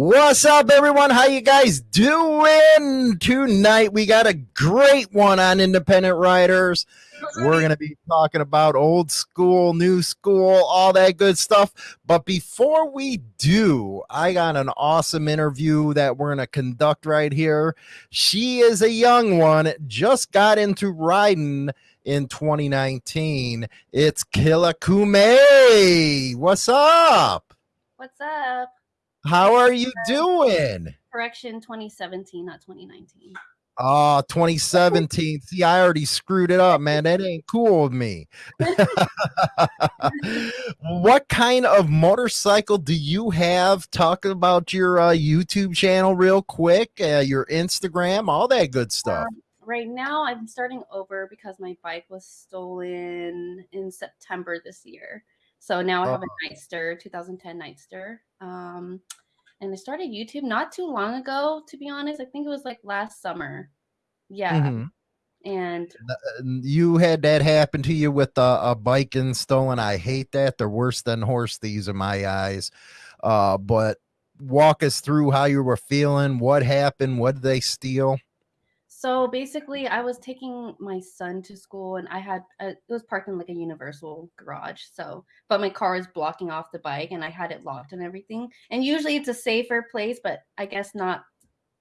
What's up, everyone? How you guys doing tonight? We got a great one on independent riders. We're going to be talking about old school, new school, all that good stuff. But before we do, I got an awesome interview that we're going to conduct right here. She is a young one, just got into riding in 2019. It's Killa Kume. What's up? What's up? How are you doing? Correction 2017, not 2019. Oh, 2017. See, I already screwed it up, man. That ain't cool with me. what kind of motorcycle do you have? Talk about your uh, YouTube channel real quick, uh, your Instagram, all that good stuff. Um, right now, I'm starting over because my bike was stolen in September this year. So now I have a uh-huh. Nightster, 2010 Nightster. Um, and I started YouTube not too long ago, to be honest. I think it was like last summer. Yeah. Mm-hmm. And uh, you had that happen to you with a, a bike and stolen. I hate that. They're worse than horse thieves in my eyes. Uh, but walk us through how you were feeling. What happened? What did they steal? So basically, I was taking my son to school, and I had a, it was parked in like a universal garage. So, but my car is blocking off the bike, and I had it locked and everything. And usually, it's a safer place, but I guess not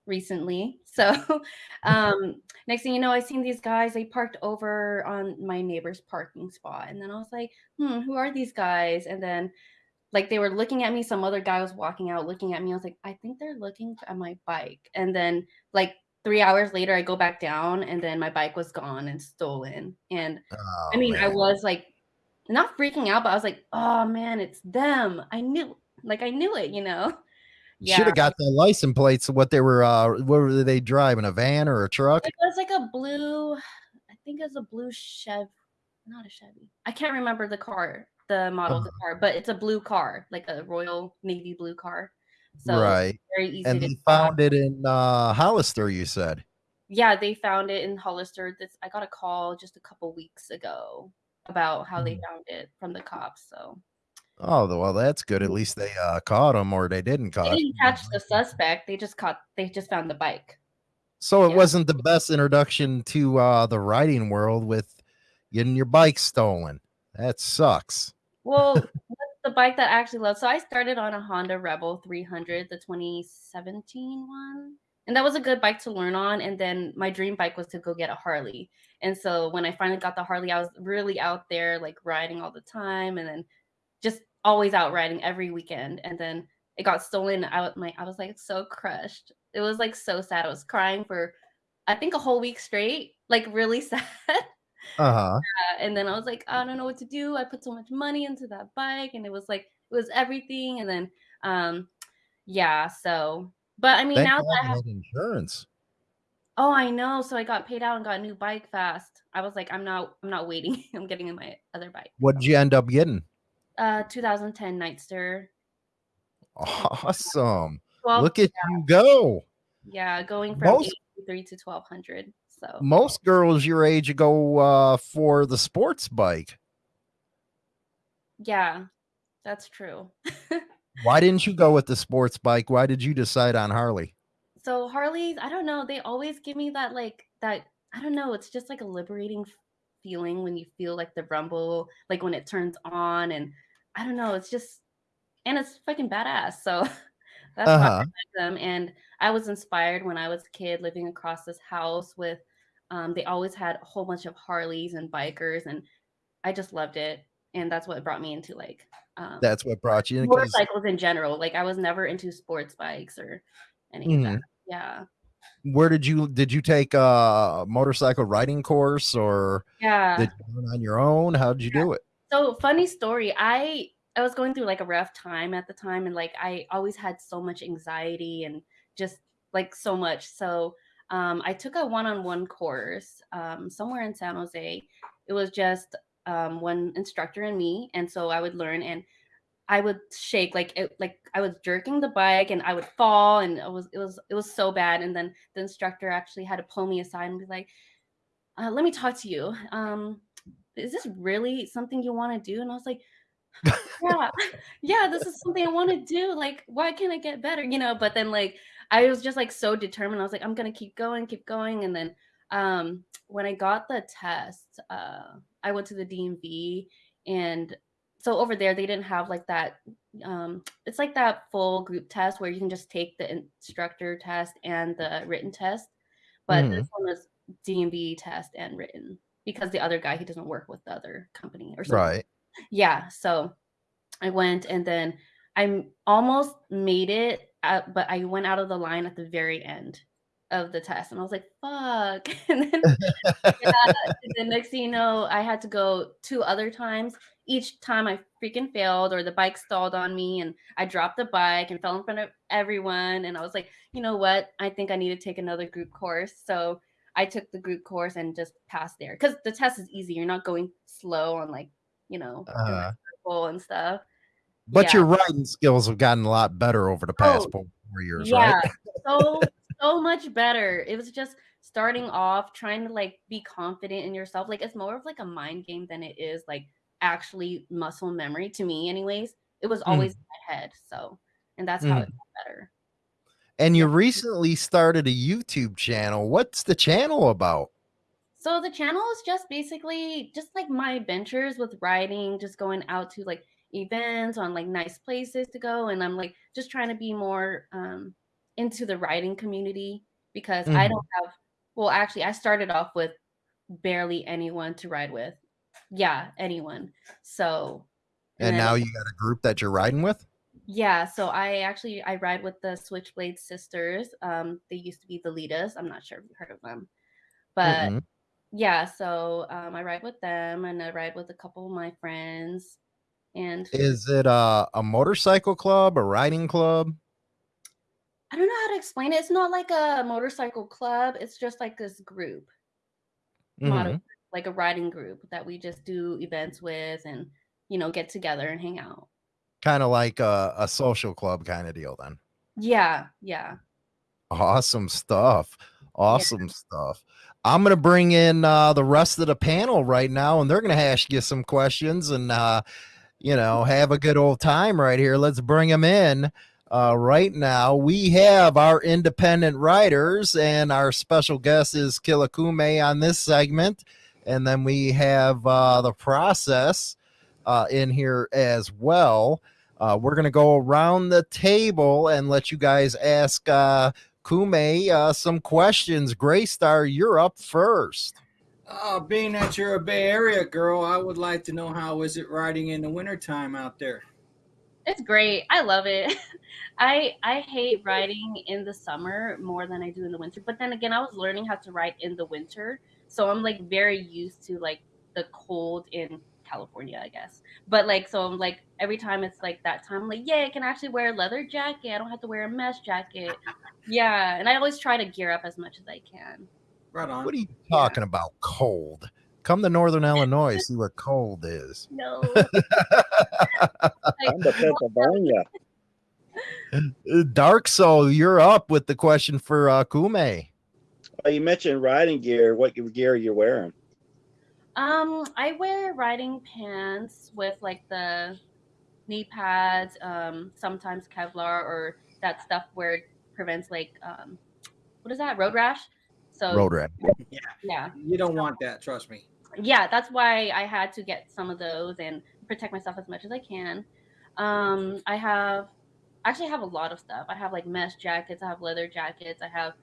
recently. So, um, next thing you know, I seen these guys. They parked over on my neighbor's parking spot, and then I was like, "Hmm, who are these guys?" And then like they were looking at me some other guy was walking out looking at me i was like i think they're looking at my bike and then like three hours later, I go back down and then my bike was gone and stolen. And oh, I mean, man. I was like, not freaking out, but I was like, oh man, it's them. I knew, like, I knew it, you know? Yeah. Should have got the license plates. What they were, uh, what were they driving? A van or a truck? It was like a blue, I think it was a blue Chevy, not a Chevy. I can't remember the car, the model uh-huh. of the car, but it's a blue car, like a Royal Navy blue car. So right. very easy. And they found it in uh, Hollister, you said. Yeah, they found it in Hollister. This I got a call just a couple weeks ago about how they mm. found it from the cops. So. Oh well, that's good. At least they uh, caught him, or they didn't catch. They didn't catch the suspect. They just caught. They just found the bike. So it yeah. wasn't the best introduction to uh, the riding world with getting your bike stolen. That sucks. Well, the bike that I actually love. So I started on a Honda Rebel 300, the 2017 one. And that was a good bike to learn on. And then my dream bike was to go get a Harley. And so when I finally got the Harley, I was really out there like riding all the time and then just always out riding every weekend. And then it got stolen. I, was, my, I was like so crushed. It was like so sad. I was crying for, I think, a whole week straight, like really sad. Uh-huh. Yeah, and then I was like, I don't know what to do. I put so much money into that bike and it was like it was everything. And then um yeah, so but I mean Thank now that I have insurance. Oh, I know. So I got paid out and got a new bike fast. I was like, I'm not I'm not waiting. I'm getting in my other bike. What did you end up getting? Uh 2010 Nightster. Awesome. Look at yeah. you go. Yeah, going from Most- 83 to 1200. So most girls your age go uh, for the sports bike. Yeah, that's true. Why didn't you go with the sports bike? Why did you decide on Harley? So Harleys, I don't know. They always give me that like that. I don't know. It's just like a liberating feeling when you feel like the rumble, like when it turns on, and I don't know. It's just and it's fucking badass. So that's uh-huh. why I like them. And I was inspired when I was a kid living across this house with um, they always had a whole bunch of Harleys and bikers, and I just loved it. And that's what brought me into like um, that's what brought you into motorcycles in general. Like I was never into sports bikes or any mm-hmm. of that. Mm-hmm. Yeah. Where did you did you take a motorcycle riding course or yeah did you on your own? How did you yeah. do it? So funny story. I I was going through like a rough time at the time, and like I always had so much anxiety and just like so much. So um, I took a one-on-one course um, somewhere in San Jose. It was just um, one instructor and me, and so I would learn and I would shake like it, like I was jerking the bike and I would fall and it was it was it was so bad. And then the instructor actually had to pull me aside and be like, uh, "Let me talk to you. Um, is this really something you want to do?" And I was like, yeah, yeah, this is something I want to do. Like, why can't I get better? You know, but then like I was just like so determined. I was like, I'm gonna keep going, keep going. And then um when I got the test, uh I went to the DMV and so over there they didn't have like that um it's like that full group test where you can just take the instructor test and the written test. But Mhm. this one was DMV test and written because the other guy he doesn't work with the other company or something. Right. Yeah, so I went and then I almost made it, uh, but I went out of the line at the very end of the test, and I was like, "Fuck!" And then, yeah, and then next thing you know, I had to go two other times. Each time I freaking failed, or the bike stalled on me, and I dropped the bike and fell in front of everyone. And I was like, "You know what? I think I need to take another group course." So I took the group course and just passed there because the test is easy. You're not going slow on like you know Uh, circle and stuff. But Yeah. your riding skills have gotten a lot better over the past Oh, four years, Yeah, right? so so much better. It was just starting off trying to like be confident in yourself. Like it's more of like a mind game than it is like actually muscle memory to me anyways. It was always Mm, in my head. So and that's how mm. it got better. And you Yeah. recently started a YouTube channel. What's the channel about? So the channel is just basically just like my adventures with riding, just going out to like events on like nice places to go. And I'm like just trying to be more um into the riding community because I Mhm. don't have well actually I started off with barely anyone to ride with. Yeah, anyone. So and And then now you got a group that you're riding with? yeah, so I actually I ride with the Switchblade sisters. Um they used to be the Litas. I'm not sure if you've heard of them. But Mm-mm. yeah, so um, I ride with them and I ride with a couple of my friends. And Is it a, a motorcycle club, a riding club? I don't know how to explain it. It's not like a motorcycle club, it's just like this group, moto, Mhm. like a riding group that we just do events with and, you know, get together and hang out. Kind of like a, a social club kind of deal then. Yeah, yeah, Awesome stuff. yeah. Awesome stuff. I'm going to bring in uh, the rest of the panel right now, and they're going to ask you some questions and, uh, you know, have a good old time right here. Let's bring them in. Uh, right now, we have our independent riders, and our special guest is Kilakume on this segment. And then we have uh, the process uh, in here as well. Uh, we're going to go around the table and let you guys ask uh, Kume uh, some questions. Graystar, you're up first. Uh, being that you're a Bay Area girl, I would like to know how is it riding in the wintertime out there? It's great. I love it. I I hate riding in the summer more than I do in the winter. But then again, I was learning how to ride in the winter, so I'm like very used to like the cold in California, I guess. But like so I'm like every time it's like that time, I'm like, yeah, I can actually wear a leather jacket. I don't have to wear a mesh jacket. Yeah, and I always try to gear up as much as I can. Right on. What are you talking about? Cold. Come to Northern Illinois, see what cold is. No. I'm to Pennsylvania. Dark Soul, you're up with the question for uh, Kume. Well, you mentioned riding gear. What gear are you wearing? Um, I wear riding pants with like the knee pads, um, sometimes Kevlar or that stuff where it prevents like um what is that, road rash? So Road rat. yeah. You don't want that, trust me. Yeah, that's why I had to get some of those and protect myself as much as I can. Um, I have actually have a lot of stuff. I have like mesh jackets, I have leather jackets, I have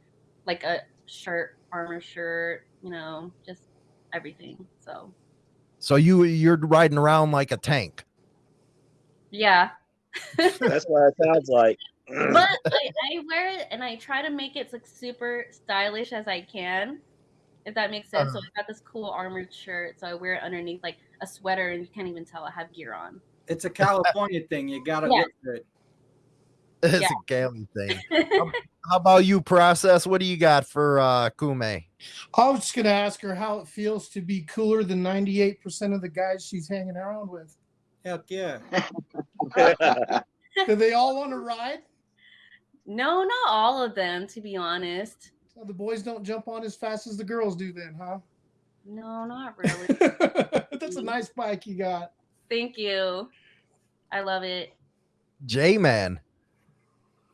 like a shirt, armor shirt, you know, just everything. So So you you're riding around like a tank. yeah. That's what it sounds like. But I, I wear it and I try to make it like super stylish as I can, if that makes sense. So Uh-huh. I got this cool armored shirt, so I wear it underneath like a sweater, and you can't even tell I have gear on. It's a California thing. You gotta Yeah. look good. It's Yeah. a Cali thing. How about you, process? What do you got for uh, Kume? I was just gonna ask her how it feels to be cooler than 98% of the guys she's hanging around with. Heck yeah. Do they all want to ride? No, not all of them, to be honest. So the boys don't jump on as fast as the girls do, then, huh? No, not really. That's a nice bike you got. Thank you. I love it. J Man.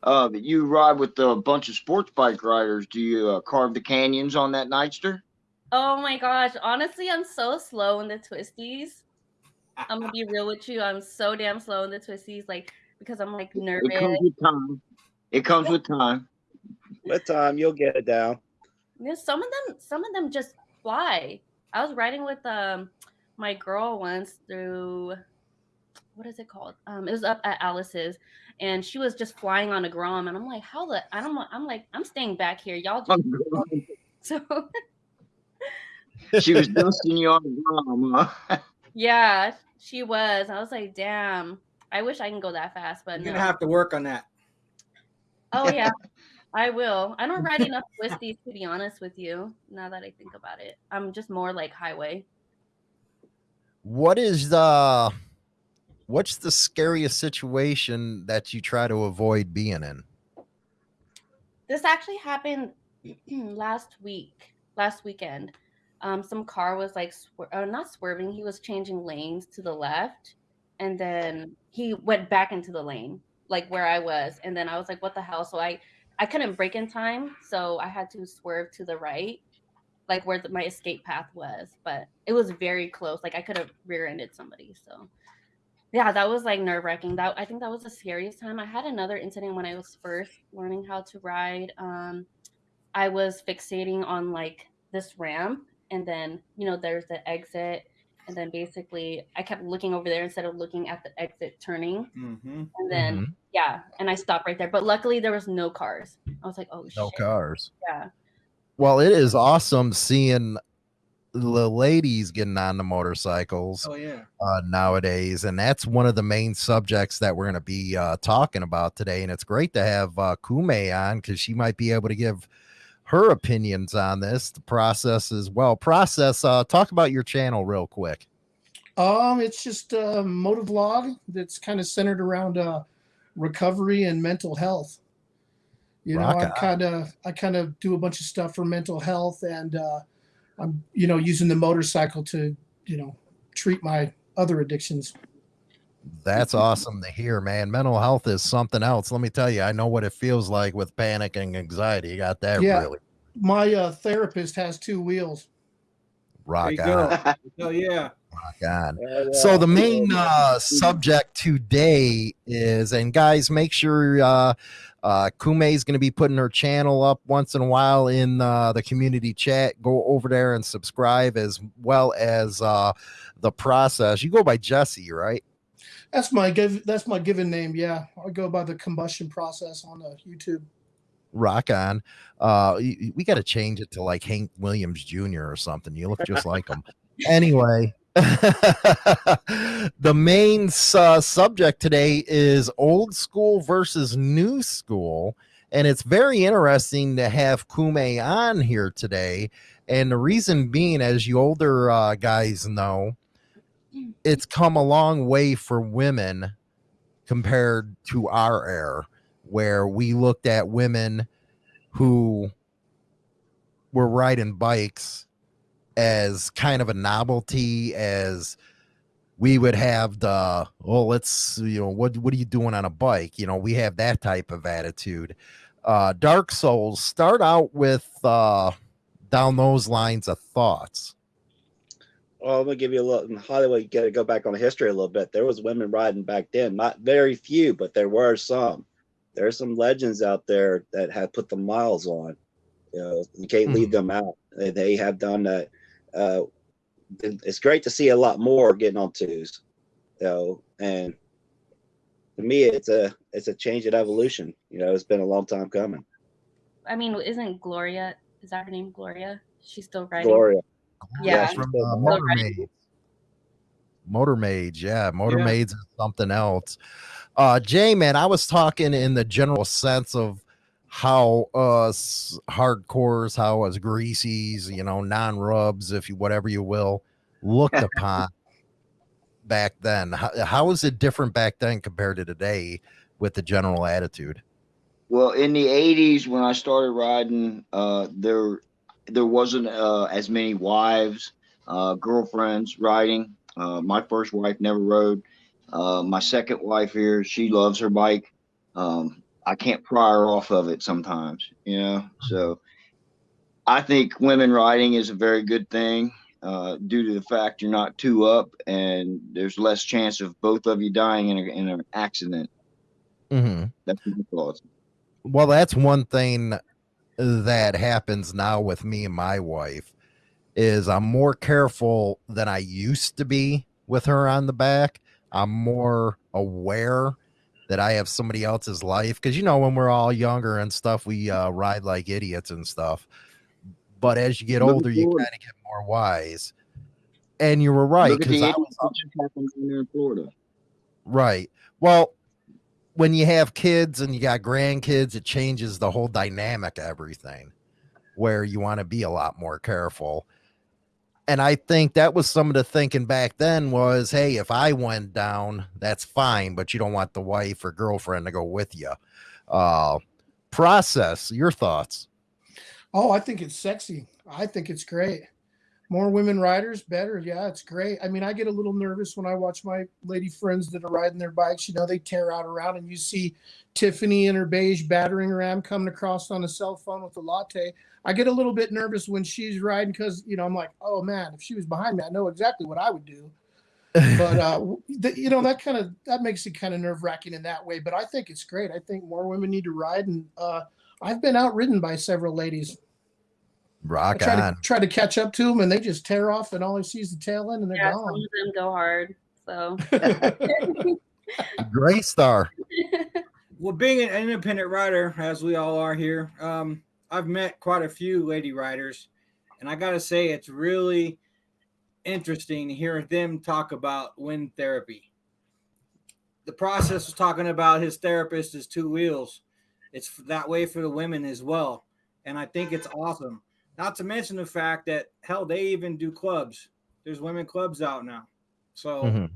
Uh, you ride with a bunch of sports bike riders. Do you uh, carve the canyons on that Nightster? Oh my gosh. Honestly, I'm so slow in the twisties. I'm gonna be real with you. I'm so damn slow in the twisties, like because I'm like It nervous. comes with time. It comes with time. With time, you'll get it down. Yeah, some of them, some of them just fly. I was riding with um my girl once through what is it called? Um, it was up at Alice's, and she was just flying on a grom, and I'm like, how the? I don't. I'm like, I'm staying back here, y'all. Just, so she was dusting you on the ground, huh? yeah, she was. I was like, damn. I wish I can go that fast, but You're no. gonna have to work on that. Oh yeah, I will. I don't ride enough twisties to be honest with you. Now that I think about it, I'm just more like highway. What is the what's the scariest situation that you try to avoid being in? This actually happened last week, last weekend. Um, some car was like, swer- uh, not swerving. He was changing lanes to the left, and then he went back into the lane, like where I was. And then I was like, "What the hell?" So I, I couldn't break in time, so I had to swerve to the right, like where the, my escape path was. But it was very close. Like I could have rear-ended somebody. So yeah, that was like nerve wracking. That I think that was the scariest time. I had another incident when I was first learning how to ride. Um, I was fixating on like this ramp, and then you know there's the exit, and then basically I kept looking over there instead of looking at the exit turning, Mm-hmm. and then Mhm. yeah, and I stopped right there. But luckily there was no cars. I was like, oh No shit, cars. yeah. Well, it is awesome seeing the ladies getting on the motorcycles Oh yeah. uh, nowadays, and that's one of the main subjects that we're going to be uh, talking about today. And it's great to have uh, Kume on because she might be able to give her opinions on this, the process as well. Process. Uh, talk about your channel real quick. Um, it's just a motovlog that's kind of centered around uh, recovery and mental health. You know, I kind of I kind of do a bunch of stuff for mental health, and uh, I'm you know using the motorcycle to you know treat my other addictions. That's awesome to hear, man. Mental health is something else. Let me tell you, I know what it feels like with panic and anxiety. You got that Yeah. really My uh, therapist has two wheels. rock on, go. Oh yeah. rock on. Yeah, So the main uh, subject today is, and guys, make sure uh, uh, Kume is going to be putting her channel up once in a while in uh, the community chat. Go over there and subscribe, as well as uh, the process. You go by Jesse, right? That's my give. That's my given name. Yeah, I go by the combustion process on uh, YouTube. Rock on. Uh, we got to change it to like Hank Williams Jr. or something. You look just like him. Anyway, the main uh, subject today is old school versus new school. And it's very interesting to have Kume on here today. And the reason being, as you older uh, guys know, it's come a long way for women compared to our era, where we looked at women who were riding bikes as kind of a novelty as we would have the oh let's you know what what are you doing on a bike? You know we have that type of attitude. Uh dark souls start out with uh down those lines of thoughts Well, I'm gonna give you a little in Hollywood. Got to go back on the history a little bit. There was women riding back then, not very few, but there were some. There are some legends out there that have put the miles on. You know, you can't leave them out. They, they have done that. Uh, it's great to see a lot more getting on twos. You know, and to me, it's a it's a change in evolution. You know, it's been a long time coming. I mean, isn't Gloria? Is that her name, Gloria? She's still riding. Gloria, Yeah. from uh, Still motor riding. maids motor maids yeah motor Yeah. maids is something else uh jay man i was talking in the general sense of how us hardcores how us greasies you know non-rubs if you whatever you will looked upon back then how, how is it different back then compared to today with the general attitude Well, in the '80s, when I started riding, uh, there there wasn't uh, as many wives, uh, girlfriends riding. Uh, my first wife never rode. Uh, my second wife here, she loves her bike. Um, I can't pry her off of it sometimes, you know. So I think women riding is a very good thing uh, due to the fact you're not two up and there's less chance of both of you dying in, a, in an accident. hmm That's thoughts. Well, that's one thing that happens now with me and my wife is I'm more careful than I used to be with her on the back. I'm more aware that I have somebody else's life because you know when we're all younger and stuff, we uh, ride like idiots and stuff. But as you get Look older, you kind of get more wise. And you were right because I was that just happened there in Florida. Right. Well, when you have kids and you got grandkids, it changes the whole dynamic of everything where you want to be a lot more careful. And I think that was some of the thinking back then was, hey, if I went down, that's fine, but you don't want the wife or girlfriend to go with you. Uh process your thoughts. Oh, I think it's sexy. I think it's great. More women riders, better. Yeah, it's great. I mean, I get a little nervous when I watch my lady friends that are riding their bikes. You know, they tear out around, and you see Tiffany in her beige battering ram coming across on a cell phone with a latte. I get a little bit nervous when she's riding because, you know, I'm like, oh man, if she was behind me, I know exactly what I would do. But, uh, w- th- you know, that kind of that makes it kind of nerve wracking in that way. But I think it's great. I think more women need to ride, and uh, I've been outridden by several ladies. I Rock try on. to try to catch up to them, and they just tear off, and all I see is the tail end, and they're Yeah, some of gone. them go hard. So Gray Star. Well, being an independent rider, as we all are here, um, I've met quite a few lady riders, and I gotta say, it's really interesting to hear them talk about wind therapy. The process was talking about his therapist is two wheels. It's that way for the women as well, and I think it's awesome. Not to mention the fact that hell, they even do clubs. There's women clubs out now, so. Mhm.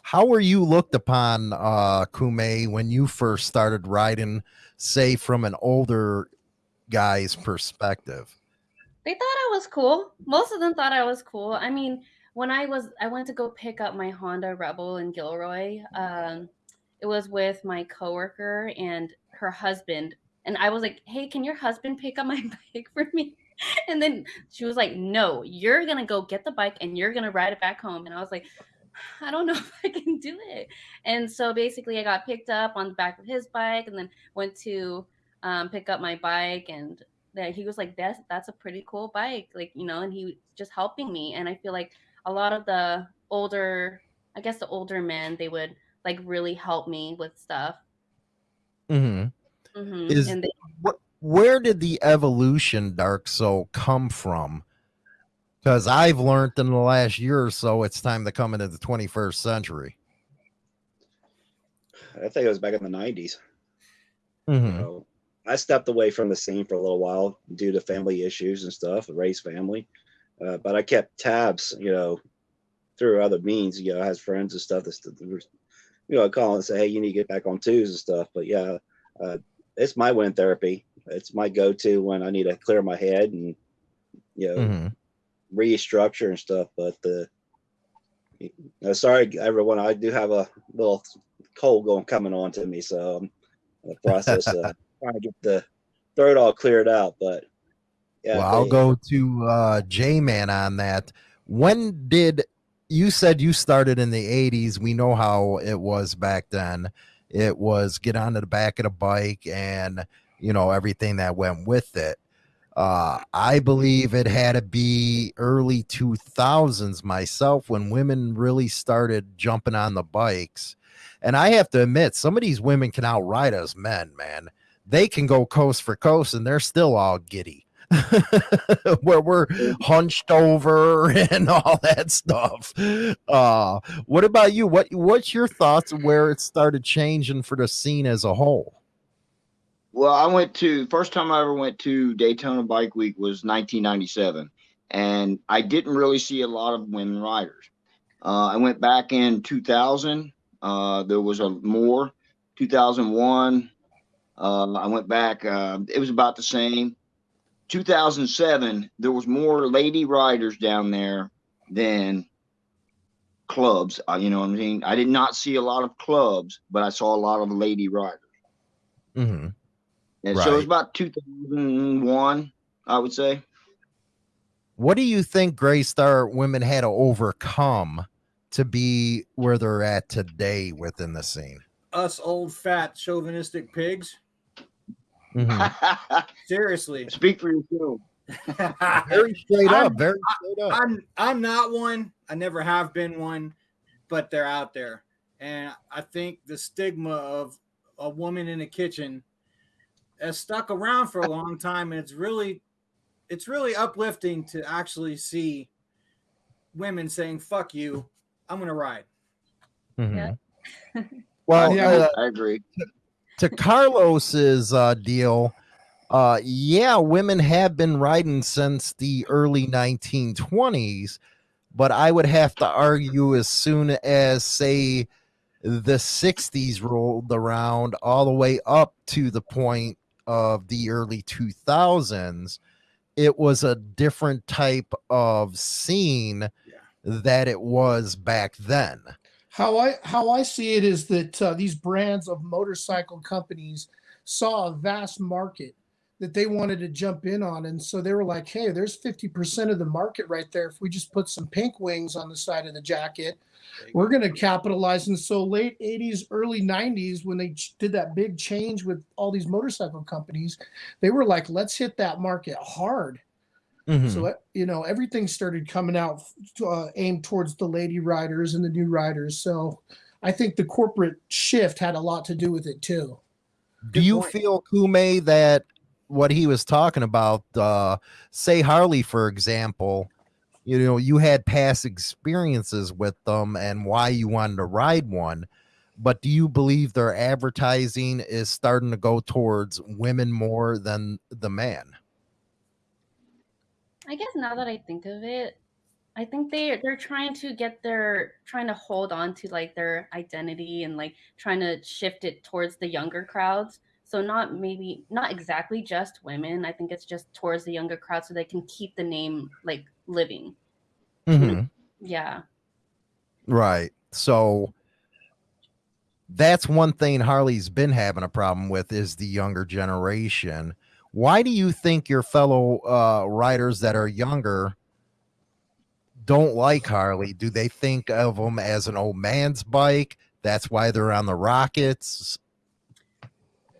How were you looked upon, uh, Kume, when you first started riding, say from an older guy's perspective? they thought I was cool. Most of them thought I was cool. I mean, when I was I went to go pick up my Honda Rebel in Gilroy. Um, it was with my coworker and her husband, and I was like, "Hey, can your husband pick up my bike for me?" And then she was like, "No, you're gonna go get the bike and you're gonna ride it back home." And I was like, "I don't know if I can do it." And so basically, I got picked up on the back of his bike, and then went to um, pick up my bike and that he was like that's that's a pretty cool bike like you know and he was just helping me and i feel like a lot of the older i guess the older men they would like really help me with stuff hmm hmm Is- and they, Where did the evolution Dark Soul come from? Because I've learned in the last year or so, it's time to come into the 21st century. I think it was back in the nineties. Mhm. So I stepped away from the scene for a little while due to family issues and stuff, raised family. Uh, but I kept tabs, you know, through other means. You know, I had friends and stuff that, that were, you know, call and say, "Hey, you need to get back on twos and stuff." But yeah, uh, it's my wind therapy. It's my go-to when I need to clear my head and you know Mhm. restructure and stuff. But the uh, sorry, everyone, I do have a little cold going coming on to me, so I'm in the process of trying to get the throat all cleared out. But yeah, well, I'll they- go to uh, J Man on that. When did you said you started in the 80s? We know how it was back then. It was get onto the back of the bike and you know everything that went with it. Uh, I believe it had to be early 2000s myself when women really started jumping on the bikes. And I have to admit, some of these women can outride us men, man. They can go coast for coast and they're still all giddy. Where we're hunched over and all that stuff. Uh, what about you? What what's your thoughts where it started changing for the scene as a whole? Well, I went to first time I ever went to Daytona Bike Week was 1997, and I didn't really see a lot of women riders. Uh, I went back in 2000. Uh, there was a more. 2001. Uh, I went back. Uh, it was about the same. 2007. There was more lady riders down there than clubs. Uh, you know what I mean? I did not see a lot of clubs, but I saw a lot of lady riders. hmm And so it was about 2001, I would say. What do you think Gray Star women had to overcome to be where they're at today within the scene? Us old fat chauvinistic pigs. Mhm. Seriously. Speak for yourself. Very straight up. I'm- Very straight up. I'm I'm not one. I never have been one, but they're out there. And I think the stigma of a woman in the kitchen has stuck around for a long time and it's really it's really uplifting to actually see women saying fuck you, I'm going to ride. Mhm. well, Yeah. uh, I agree. To Carlos's uh, deal, uh, yeah, women have been riding since the early 1920s, but I would have to argue as soon as, say, the 60s rolled around, all the way up to the point of the early 2000s, it was a different type of scene Yeah. that it was back then. How I how I see it is that uh, these brands of motorcycle companies saw a vast market that they wanted to jump in on, and so they were like, "Hey, there's fifty percent of the market right there. If we just put some pink wings on the side of the jacket, we're going to capitalize." And so, late '80s, early '90s, when they did that big change with all these motorcycle companies, they were like, "Let's hit that market hard." Mhm. So you know everything started coming out uh, aimed towards the lady riders and the new riders. So I think the corporate shift had a lot to do with it too. Do Good you point. feel Kume that what he was talking about, uh, say Harley, for example, you know, you had past experiences with them and why you wanted to ride one, but do you believe their advertising is starting to go towards women more than the man? I guess now that I think of it, I think they they're trying to get their trying to hold on to like their identity and like trying to shift it towards the younger crowds. So not maybe not exactly just women. I think it's just towards the younger crowd so they can keep the name like living. Mm-hmm. Yeah. Right. So that's one thing Harley's been having a problem with is the younger generation. Why do you think your fellow uh, riders that are younger don't like Harley? Do they think of them as an old man's bike? That's why they're on the Rockets.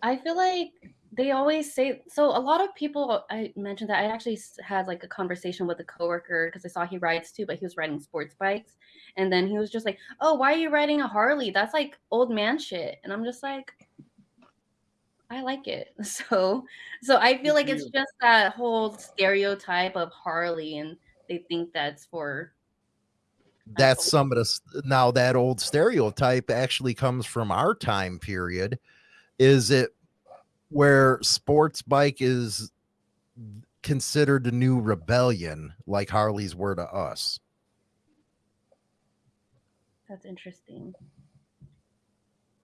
I feel like they always say so. A lot of people I mentioned that I actually had like a conversation with a coworker because I saw he rides too, but he was riding sports bikes, and then he was just like, "Oh, why are you riding a Harley? That's like old man shit." And I'm just like, I like it. So, so I feel like it's just that whole stereotype of Harley, and they think that's for That's some of the now that old stereotype actually comes from our time period. Is it where sports bike is considered a new rebellion, like Harleys were to us? that's interesting.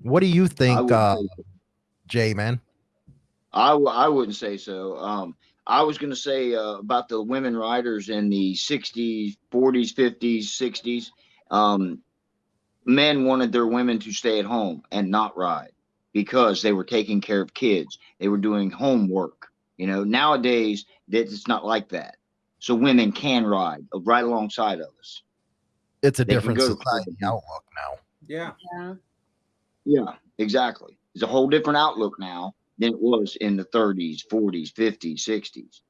What do you think, uh, say- Jay? Man, I, w- I wouldn't say so. Um, I was going to say uh, about the women riders in the 60s, 40s, 50s, 60s. Um, men wanted their women to stay at home and not ride because they were taking care of kids. They were doing homework. You know, nowadays that it's not like that. So women can ride right alongside of us. it's a They different society outlook now. Yeah. Yeah. Yeah, exactly. It's a whole different outlook now than it was in the 30s, 40s, 50s, 60s.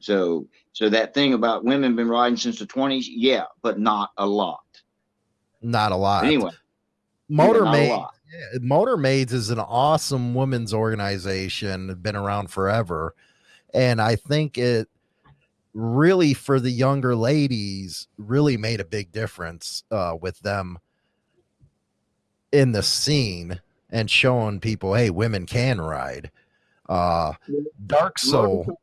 So, so that thing about women been riding since the 20s, yeah, but not a lot. Not a lot. Anyway, Motor yeah, Maids, yeah, Motor Maids is an awesome women's organization, been around forever. And I think it really for the younger ladies really made a big difference uh, with them in the scene and showing people, hey, women can ride. Uh, Dark Soul. Motorcycle-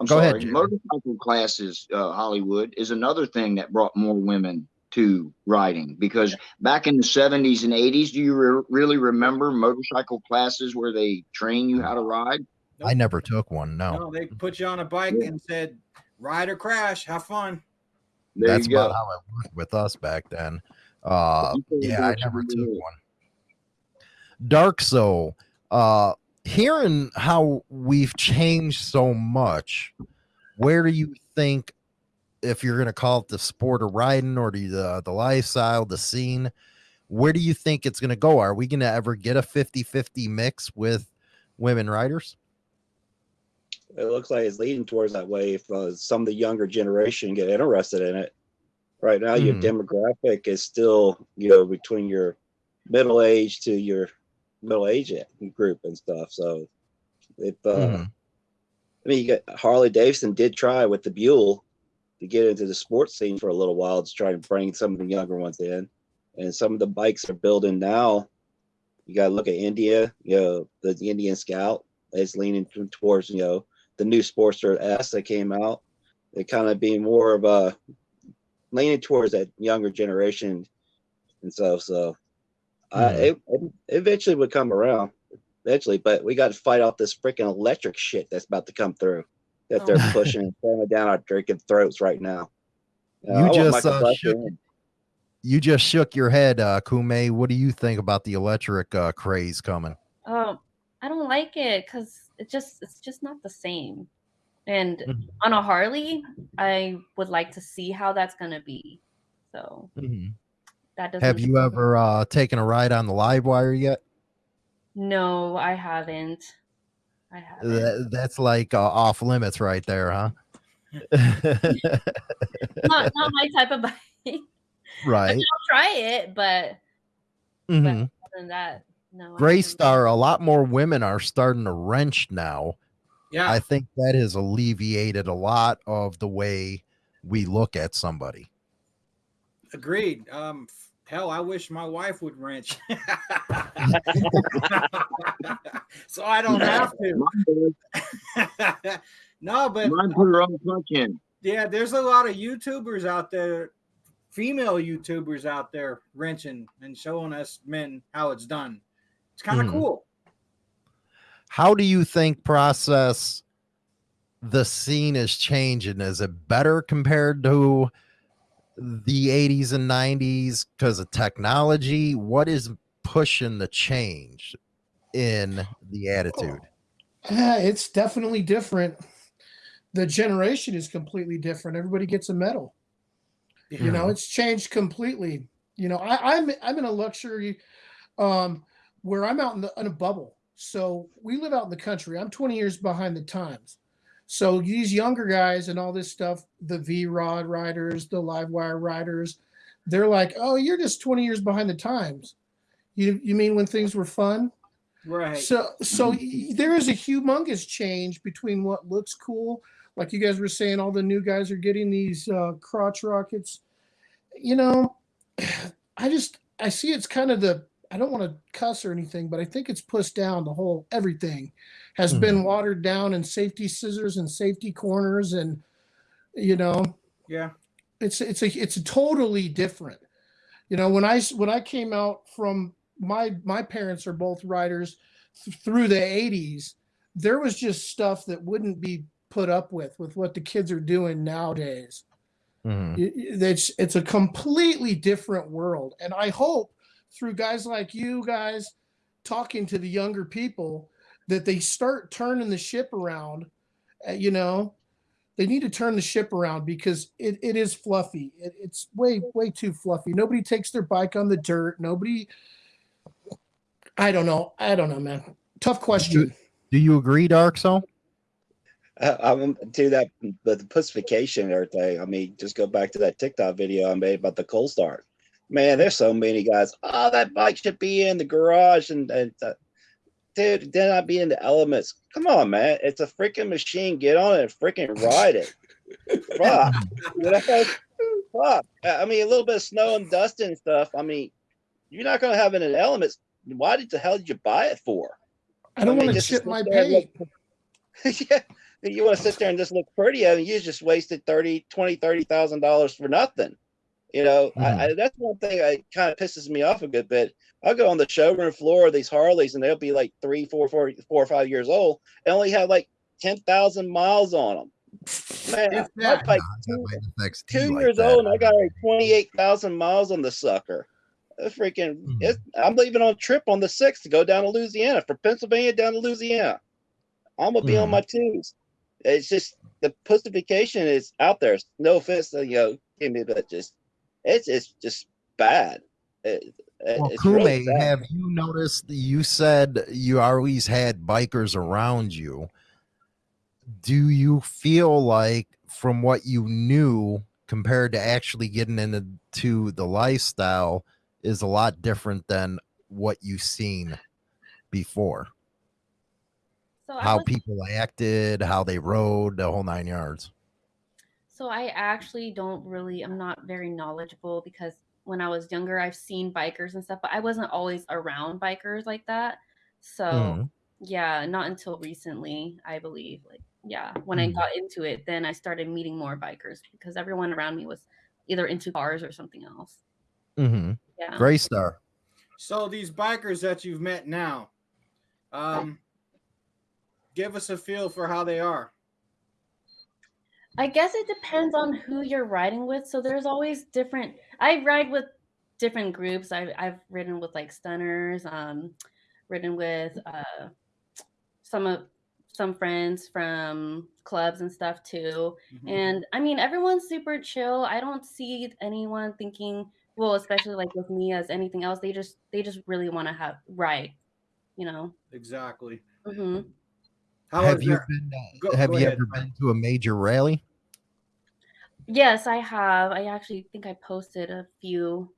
I'm Go sorry. ahead, Motorcycle classes, uh, Hollywood is another thing that brought more women to riding because back in the 70s and 80s, do you re- really remember motorcycle classes where they train you how to ride? I never took one. No. No, they put you on a bike Yeah. and said, ride or crash, have fun. There That's you go. about how it worked with us back then. Uh, You can do yeah, I never took one. Dark Soul. Uh, hearing how we've changed so much, where do you think, if you're going to call it the sport of riding or the the lifestyle, the scene, where do you think it's going to go? Are we going to ever get a 50 50 mix with women riders? It looks like it's leading towards that way if uh, some of the younger generation get interested in it. Right now, your Mhm. demographic is still, you know, between your middle age to your middle age group and stuff. So, if uh, Mhm. I mean, you got Harley Davidson did try with the Buell to get into the sports scene for a little while to try to bring some of the younger ones in, and some of the bikes they're building now. You got to look at India. You know, the, the Indian Scout is leaning towards you know the new Sportster S that came out. It kind of being more of a leaning towards that younger generation and stuff. So, uh, it, it eventually would come around eventually, but we got to fight off this freaking electric shit that's about to come through that they're Oh. pushing and throwing down our drinking throats right now. You I just, uh, shook- You just shook your head, uh, Kume. What do you think about the electric uh, craze coming? Um, I don't like it because it just it's just not the same. And Mhm. on a Harley, I would like to see how that's gonna be. So that doesn't. Have you ever uh, taken a ride on the LiveWire yet? No, I haven't. I haven't. That, that's like uh, off limits right there, huh? not not my type of bike. right. I'll try it, but Mhm. other than that, no. I Gray. Star, a lot more women are starting to wrench now. Yeah. I think that has alleviated a lot of the way we look at somebody. Agreed. Um, f- hell, I wish my wife would wrench, so I don't have to. No, but Mine put her own clutch in. yeah, there's a lot of YouTubers out there, female YouTubers out there wrenching and showing us men how it's done. It's kind of Mhm. cool. How do you think process the scene is changing? Is it better compared to the 80s and 90s because of technology? What is pushing the change in the attitude? Yeah, it's definitely different. The generation is completely different. Everybody gets a medal. You know, Mhm. it's changed completely. You know, I, I'm I'm in a luxury um where I'm out in, the, in a bubble. So we live out in the country. I'm 20 years behind the times. So these younger guys and all this stuff, the V Rod riders, the LiveWire riders, they're like, oh, you're just 20 years behind the times. You you mean when things were fun? Right. So so there is a humongous change between what looks cool, like you guys were saying, all the new guys are getting these uh, crotch rockets. You know, I just I see it's kind of the I don't want to cuss or anything, but I think it's pushed down. The whole everything has been watered down, and safety scissors and safety corners, and you know, yeah. it's it's a it's a totally different you know when I when i came out from my my parents are both riders th- through the 80s there was just stuff that wouldn't be put up with with what the kids are doing nowadays Mhm. Y- y- it's it's a completely different world and i hope through guys like you guys talking to the younger people that they start turning the ship around uh, you know they need to turn the ship around because it, it is fluffy it, it's way way too fluffy nobody takes their bike on the dirt nobody i don't know i don't know man tough question Do you agree, Dark Soul? Uh, I'm to that, but the pussification and everything. I mean, just go back to that TikTok video I made about the cold start. Man, there's so many guys. Oh, that bike should be in the garage, and, and uh, dude, then I'd be in the elements. Come on, man, it's a freaking machine. Get on it and freaking ride it. Fuck. Fuck. I mean, a little bit of snow and dust and stuff. I mean, you're not gonna have it in elements. Why did the hell did you buy it for? i don't I mean, want to to sit my look- yeah, you want to sit there and just look pretty. I mean, you just wasted 30, 20, 30,000 dollars for nothing. You know, I, I, that's one thing that kind of pisses me off a good bit. I'll go on the showroom floor of these Harleys and they'll be like three, four, four, four or five years old and only have like 10,000 miles on them. Man, If my that- bike two, two like years that. old, and I got like twenty eight thousand miles on the sucker. It's freaking, Mhm. it's, I'm leaving on a trip on the sixth to go down to Louisiana from Pennsylvania down to Louisiana. I'm gonna be on Mhm. my twos. It's just the pussification is out there. No offense, to, you know, give me, but just it's it's just bad. It, it- Well, it's Kume, really sad. have you noticed? You said you always had bikers around you. Do you feel like, from what you knew compared to actually getting into the lifestyle, is a lot different than what you've seen before? So How was- people acted, how they rode, the whole nine yards. So I actually don't really I'm not very knowledgeable because when I was younger I've seen bikers and stuff, but I wasn't always around bikers like that. So Mhm. yeah, not until recently, I believe. Like yeah, when I Mhm. got into it, then I started meeting more bikers because everyone around me was either into cars or something else. Mm-hmm. Yeah. Gray Star. So these bikers that you've met now, um, give us a feel for how they are. I guess it depends on who you're riding with. So there's always different. I ride with different groups. I've I've ridden with like stunners, um, ridden with uh, some of some friends from clubs and stuff too. Mhm. And I mean, everyone's super chill. I don't see anyone thinking, well, especially like with me as anything else. They just they just really want to have ride, you know. Exactly. hmm How have you that? been? uh, Go- have go you ahead, ever Frank. been to a major rally? Yes, I have. I actually think I posted a few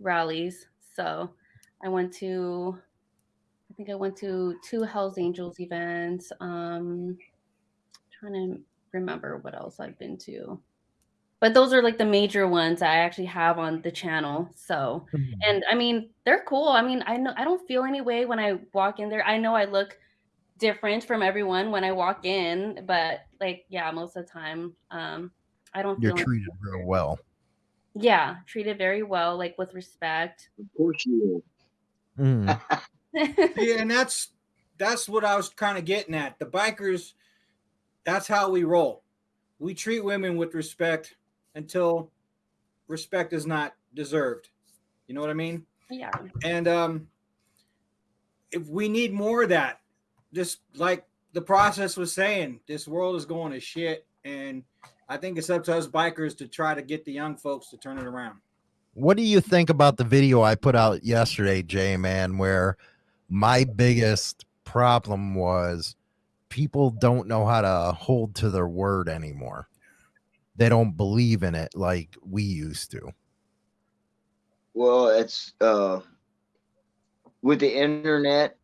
rallies. So I went to, I think I went to two Hells Angels events. Um, trying to remember what else I've been to. But those are like the major ones I actually have on the channel. So, and I mean, they're cool. I mean, I know I don't feel any way when I walk in there. I know I look different from everyone when I walk in, but like, yeah, most of the time, um, I don't You're feel any- treated real well. yeah, treated very well, like with respect. Of course you Mhm. Yeah, and that's that's what I was kind of getting at. The bikers, that's how we roll. We treat women with respect until respect is not deserved. You know what I mean? yeah. And um if we need more of that, just like the process was saying, this world is going to shit. And I think it's up to us bikers to try to get the young folks to turn it around. What do you think about the video I put out yesterday, Jay Man, where my biggest problem was people don't know how to hold to their word anymore. They don't believe in it like we used to. Well, it's uh with the internet,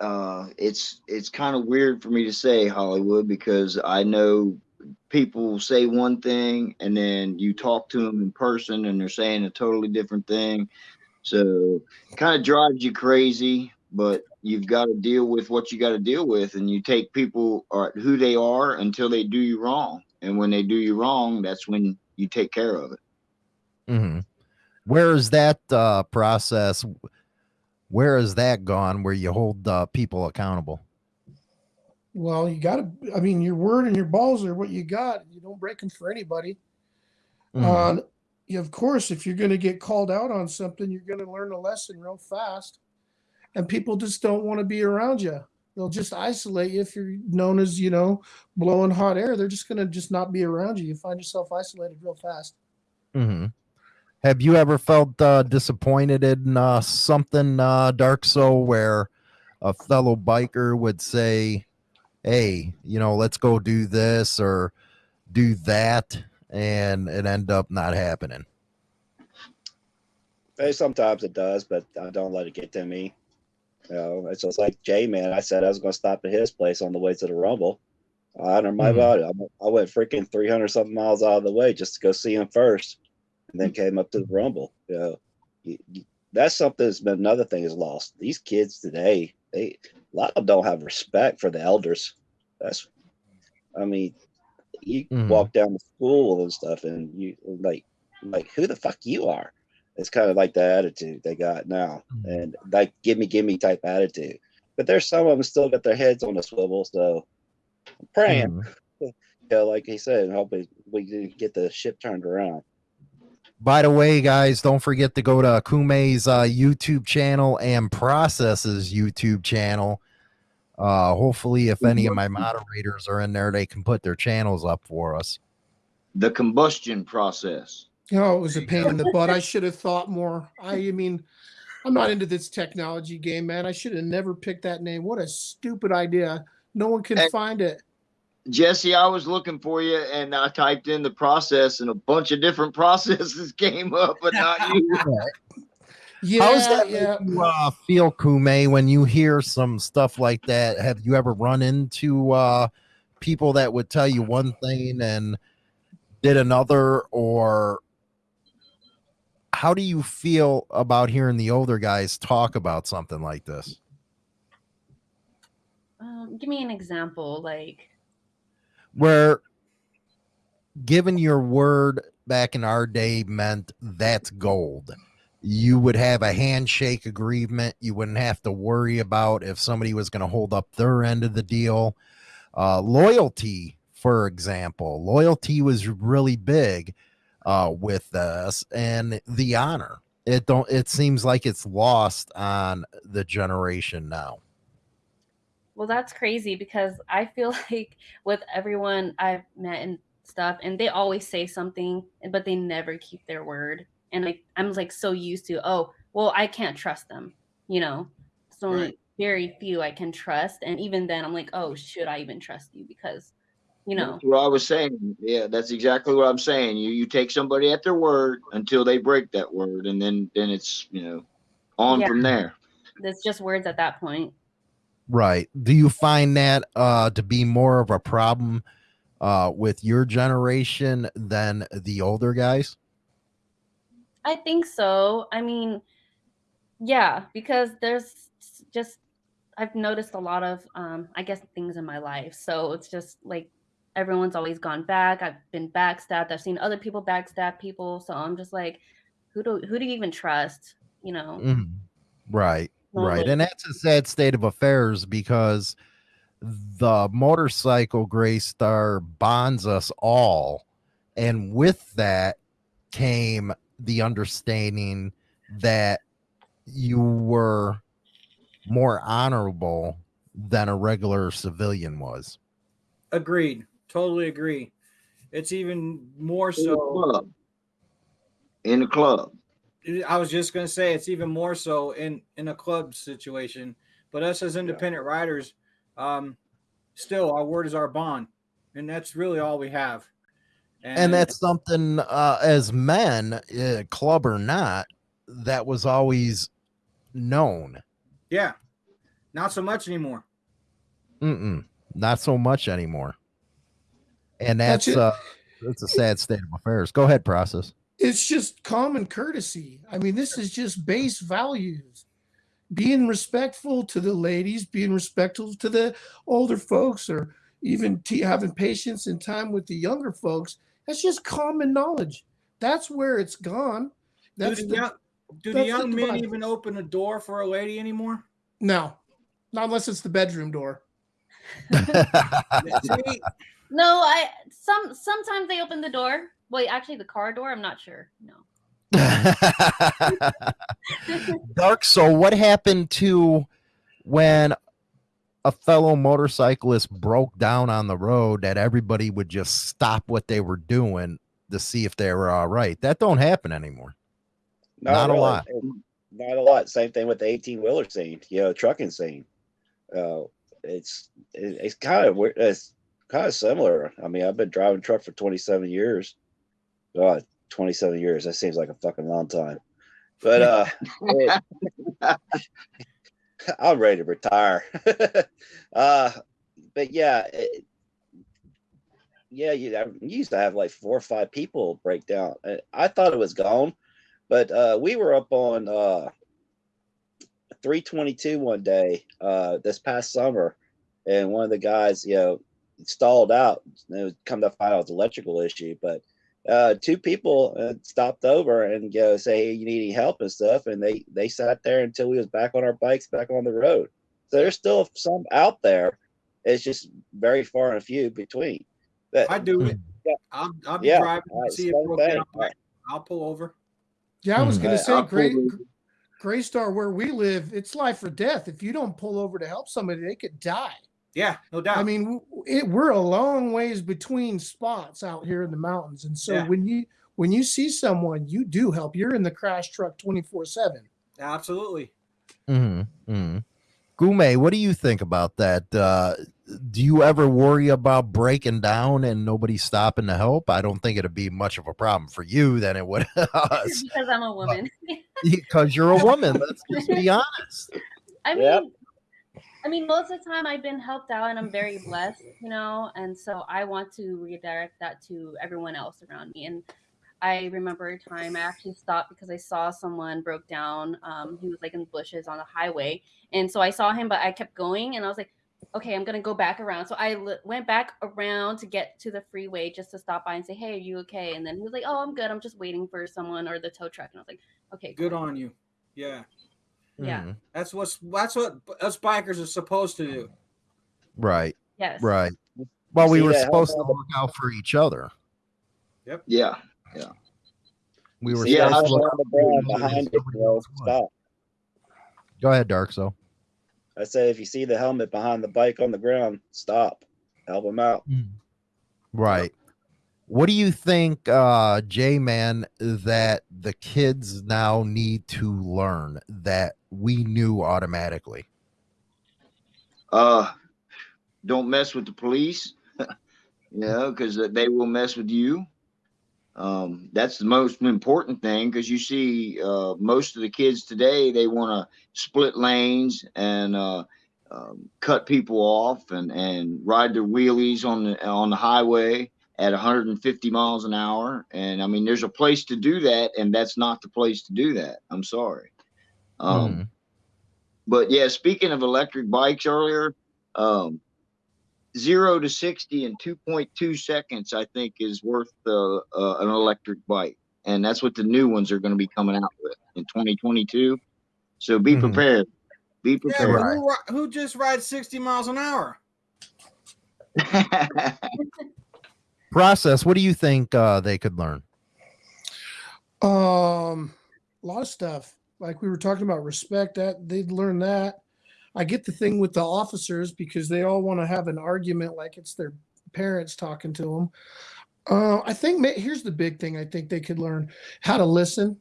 uh it's it's kind of weird for me to say Hollywood because I know people say one thing and then you talk to them in person and they're saying a totally different thing. So it kind of drives you crazy, but you've got to deal with what you got to deal with and you take people or who they are until they do you wrong. And when they do you wrong, that's when you take care of it. Mm-hmm. Where is that uh, process? Where is that gone where you hold uh, people accountable? Well, you got to. I mean, your word and your balls are what you got. You don't break them for anybody. Mhm. Uh, of course, if you're going to get called out on something, you're going to learn a lesson real fast. And people just don't want to be around you. They'll just isolate you if you're known as, you know, blowing hot air. They're just going to just not be around you. You find yourself isolated real fast. hmm Have you ever felt uh, disappointed in uh, something, uh, Dark Soul, where a fellow biker would say, "Hey, you know, let's go do this or do that," and it end up not happening? Hey, sometimes it does, but I don't let it get to me. You know, it's just like Jay, man. I said I was going to stop at his place on the way to the Rumble. I don't know Mhm. about it. I, I went freaking 300 something miles out of the way just to go see him first and then came up to the Rumble. You know, you, you, that's something that's been another thing is lost. These kids today, they a lot of them don't have respect for the elders. That's, I mean, you Mhm. walk down the school and stuff, and you like, like who the fuck you are? It's kind of like the attitude they got now, Mhm. and like gimme gimme type attitude. But there's some of them still got their heads on a swivel, so I'm praying Mhm. know, like he said, hopefully we can get the ship turned around. By the way, guys, don't forget to go to Kume's uh, YouTube channel and Process's YouTube channel. Uh, hopefully, if any of my moderators are in there, they can put their channels up for us. The combustion process. Oh, it was a pain in the butt. I should have thought more. I, I mean, I'm not into this technology game, man. I should have never picked that name. What a stupid idea. No one can Hey. find it. Jesse, I was looking for you and I typed in the process and a bunch of different processes came up, but not you. Yeah, How's that yeah. make you uh, feel, Kume, when you hear some stuff like that? Have you ever run into uh, people that would tell you one thing and did another, or how do you feel about hearing the older guys talk about something like this? Um, give me an example. Like, Where given your word back in our day meant that's gold. You would have a handshake agreement. You wouldn't have to worry about if somebody was going to hold up their end of the deal. Uh, loyalty, for example, loyalty was really big uh, with us, and the honor. It don't. It seems like it's lost on the generation now. Well, that's crazy because I feel like with everyone I've met and stuff, and they always say something, but they never keep their word. And I, I'm like so used to, oh, well, I can't trust them, you know. So only Right. very few I can trust, and even then, I'm like, oh, should I even trust you? Because, you know, That's what I was saying. Yeah, that's exactly what I'm saying. You you take somebody at their word until they break that word, and then then it's you know on Yeah. from there. it's just words at that point. Right. Do you find that uh to be more of a problem uh with your generation than the older guys? I think so. I mean, yeah, because there's just I've noticed a lot of um I guess things in my life. So it's just like everyone's always gone back. I've been backstabbed. I've seen other people backstab people. So I'm just like, who do who do you even trust? You know? Mhm. Right. Right. And that's a sad state of affairs because the motorcycle gray star bonds us all. And with that came the understanding that you were more honorable than a regular civilian was. Agreed. Totally agree. It's even more In the so. club. In the club. I was just gonna say it's even more so in in a club situation. But us as independent riders, um, still our word is our bond, and that's really all we have. and that's something uh, as men uh, club or not that was always known. Yeah, not so much anymore. Mm-mm, not so much anymore. And That's that's uh that's a sad state of affairs. Go ahead process It's just common courtesy. I mean, this is just base values. Being respectful to the ladies, being respectful to the older folks, or even t- having patience and time with the younger folks. That's just common knowledge. That's where it's gone. That's do the, the, young, do the that's the young men divide. even open a door for a lady anymore? no, not unless it's the bedroom door. No, I some sometimes they open the door. Wait, actually the car door, I'm not sure. No. dark so what happened to when a fellow motorcyclist broke down on the road that everybody would just stop what they were doing to see if they were all right that don't happen anymore Not a lot. Not a lot. Same thing with the 18 wheeler scene, you know, trucking scene. Uh, it's it, it's kind of weird. It's kind of similar. I mean, I've been driving truck for 27 years. God, 27 years. That seems like a fucking long time. But uh, I'm ready to retire. uh, but yeah, it, yeah, you, I used to have like four or five people break down. Uh, I thought it was gone, but uh, we were up on uh, 322 one day uh, this past summer, and one of the guys, you know, stalled out. And it was come to find out it was electrical issue, but uh, two people uh, stopped over and you know, say, "Hey, you need any help and stuff," and they they sat there until we was back on our bikes, back on the road. So there's still some out there. It's just very far and few between. That- I do it. Yeah. I'll, I'll be Yeah, driving. all right, see if same we'll thing. I'll pull over. Yeah, I was Hmm. gonna I- say, I'll pull Gray. Gray Star, where we live, it's life or death. If you don't pull over to help somebody, they could die. Yeah, no doubt. I mean, it, we're a long ways between spots out here in the mountains, and so Yeah. when you when you see someone, you do help. You're in the crash truck twenty four seven. absolutely. Mm-hmm. mm-hmm. Kume, what do you think about that? Uh, do you ever worry about breaking down and nobody stopping to help? I don't think it'd be much of a problem for you than it would us because I'm a woman. because you're a woman. Let's just be honest. I mean, Yep. I mean, most of the time I've been helped out and I'm very blessed, you know, and so I want to redirect that to everyone else around me. And I remember a time I actually stopped because I saw someone broke down. Um, he was like in the bushes on the highway, and so I saw him, but I kept going, and I was like, okay, I'm gonna go back around. So I l- went back around to get to the freeway just to stop by and say, hey, are you okay? And then he was like, oh, I'm good. I'm just waiting for someone or the tow truck. And I was like, okay, Good cool." on you. Yeah, Yeah. Mhm. that's what's that's what us bikers are supposed to do. Right. Yes. Right. Well, we See were that supposed to look out for each other. Yep. Yeah. Yeah. We were See that supposed to look the out for ground each other and behind it, bro, stop. Go ahead, Dark. So. I say if you see the helmet behind the bike on the ground, stop. Help him out. Right. What do you think, uh, J Man, that the kids now need to learn that we knew automatically? Uh, don't mess with the police, you know, because they will mess with you. Um, that's the most important thing because you see, uh, most of the kids today they want to split lanes and uh, um, cut people off and and ride their wheelies on the on the highway at 150 miles an hour. And I mean, there's a place to do that, and that's not the place to do that. I'm sorry. Um, Mhm. but yeah, speaking of electric bikes earlier, um, zero to 60 in 2.2 seconds, I think is worth uh, uh, an electric bike. And that's what the new ones are going to be coming out with in 2022. So be Mhm. prepared. Be prepared. but who, who just rides 60 miles an hour? Process. What do you think uh, they could learn? Um, a lot of stuff. Like we were talking about respect. That they'd learn that. I get the thing with the officers because they all want to have an argument like it's their parents talking to them. Uh, I think here's the big thing. I think they could learn how to listen,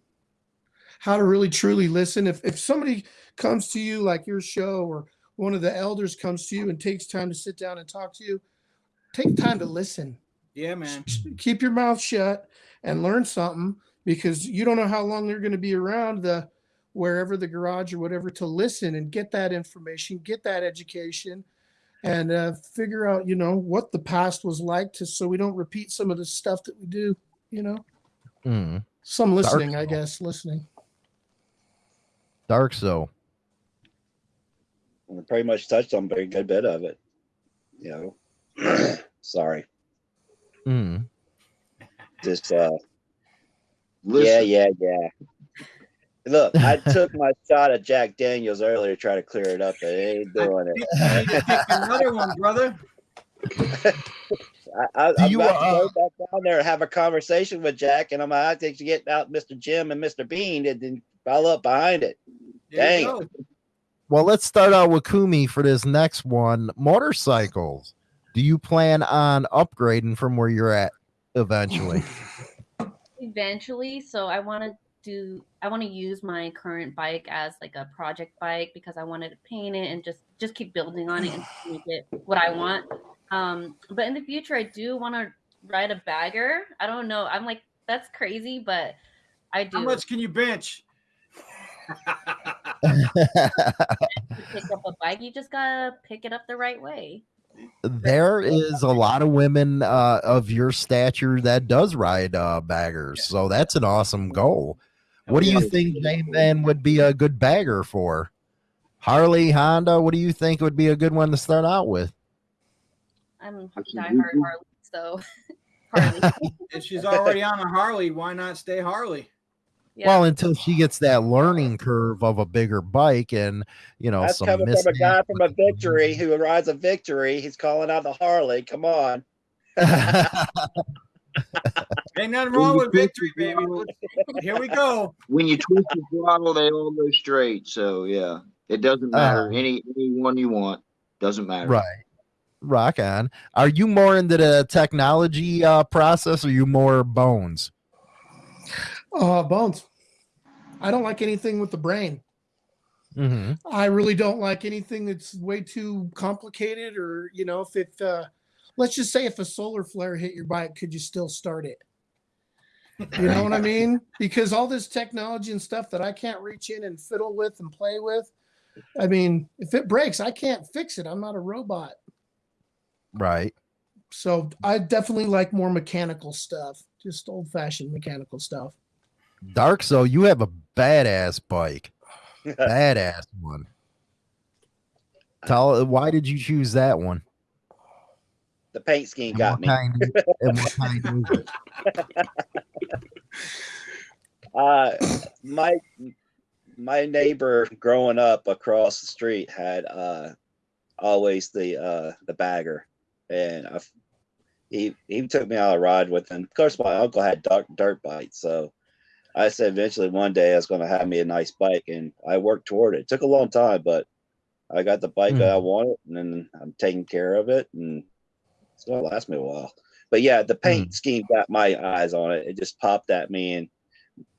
how to really truly listen. If if somebody comes to you like your show or one of the elders comes to you and takes time to sit down and talk to you, take time to listen Yeah, man. keep your mouth shut and learn something because you don't know how long they're going to be around the wherever the garage or whatever to listen and get that information get that education and uh, figure out you know what the past was like to so we don't repeat some of the stuff that we do you know Mm. some Dark listening i Soul. guess listening Dark. So. We pretty much touched on a very good bit of it. You know, sorry. Mm. Just uh, Listen. yeah, yeah, yeah. Look, I took my shot at Jack Daniels earlier to try to clear it up, but it ain't doing it. You need to pick another one, brother. I, I, I'm you, about to uh, go back down there and have a conversation with Jack, and I'm like, I think to get out Mr. Jim and Mr. Bean and then follow up behind it. Dang. go. Well, let's start out with Kume for this next one. Motorcycles. Do you plan on upgrading from where you're at eventually? eventually so i want to do i want to use my current bike as like a project bike because i wanted to paint it and just just keep building on it and make it what i want. Um but in the future i do want to ride a bagger. I don't know. I'm like that's crazy but i do. How much can you bench? pick up a bike you just gotta pick it up the right way. There is a lot of women uh, of your stature that does ride uh, baggers, so that's an awesome goal. What do you think J Man would be a good bagger for? Harley, Honda, what do you think would be a good one to start out with? i'm die hard harley so harley if she's already on a Harley, why not stay Harley? yeah. Well, until she gets that learning curve of a bigger bike and you know That's some coming from a guy from a victory who rides a victory. He's calling out the Harley. Come on. Ain't nothing wrong with victory, baby. Here we go. When you twist the throttle, they all go straight. So yeah, it doesn't matter. Uh, any any one you want doesn't matter. right. Rock on. Are you more into the technology uh, process or you more bones? Uh, bones. I don't like anything with the brain. Mm-hmm. I really don't like anything that's way too complicated or, you know, if it, uh, let's just say if a solar flare hit your bike, could you still start it? You know what I mean? Because all this technology and stuff that I can't reach in and fiddle with and play with, I mean, if it breaks, I can't fix it. I'm not a robot. Right. So I definitely like more mechanical stuff, just old fashioned mechanical stuff. Dark, so you have a badass bike. badass one. Tell why did you choose that one? The paint scheme And got me. kind, and what kind is it? Uh, my my neighbor growing up across the street had uh always the uh the bagger, and I, he he took me on a ride with him. Of course, my uncle had dirt dirt bikes, so I said eventually one day I was going to have me a nice bike, and I worked toward it. It took a long time, but I got the bike that I wanted, and then I'm taking care of it, and it's going to last me a while. But yeah, the paint scheme got my eyes on it. It just popped at me, and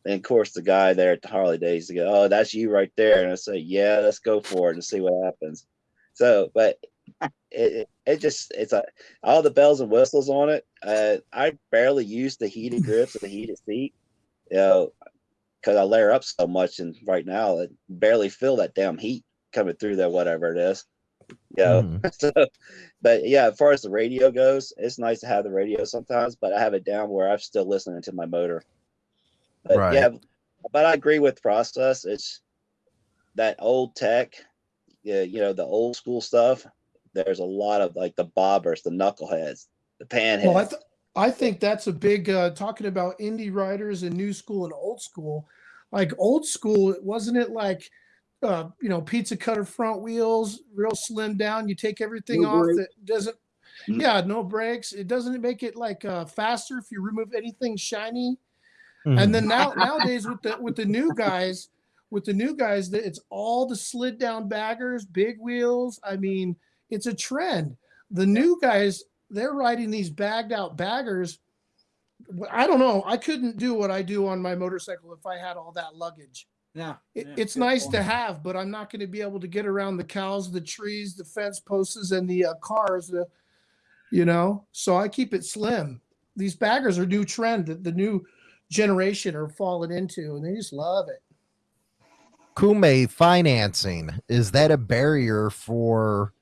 and of course, the guy there at the Harley Days to go, oh, that's you right there. And I say, yeah, let's go for it and see what happens. So, but it, it, it just, it's a, all the bells and whistles on it. Uh, I barely use the heated grips or the heated seat, you know, because I layer up so much. And right now, I barely feel that damn heat coming through there, whatever it is. You know, Mhm. so, but yeah, as far as the radio goes, it's nice to have the radio sometimes, but I have it down where I'm still listening to my motor. But Right. yeah, but I agree with process. It's that old tech, yeah, you know, the old school stuff. There's a lot of like the bobbers, the knuckleheads, the panheads. Well, I, th- I think that's a big uh, talking about indie riders and new school and old school. Like old school, wasn't it like, uh, you know, pizza cutter front wheels, real slim down. You take everything No off brakes. that doesn't. Mm. Yeah, no brakes. It doesn't make it like uh, faster if you remove anything shiny. Mhm. And then now nowadays with the with the new guys, with the new guys, that it's all the slid down baggers, big wheels. I mean, it's a trend. The new guys, they're riding these bagged out baggers. I don't know. I couldn't do what I do on my motorcycle if I had all that luggage. Yeah. It, yeah, it's good nice to have, but I'm not going to be able to get around the cows, the trees, the fence posts, and the uh, cars. The, you know, so I keep it slim. These baggers are new trend that the new generation are falling into, and they just love it. Kume financing is that a barrier for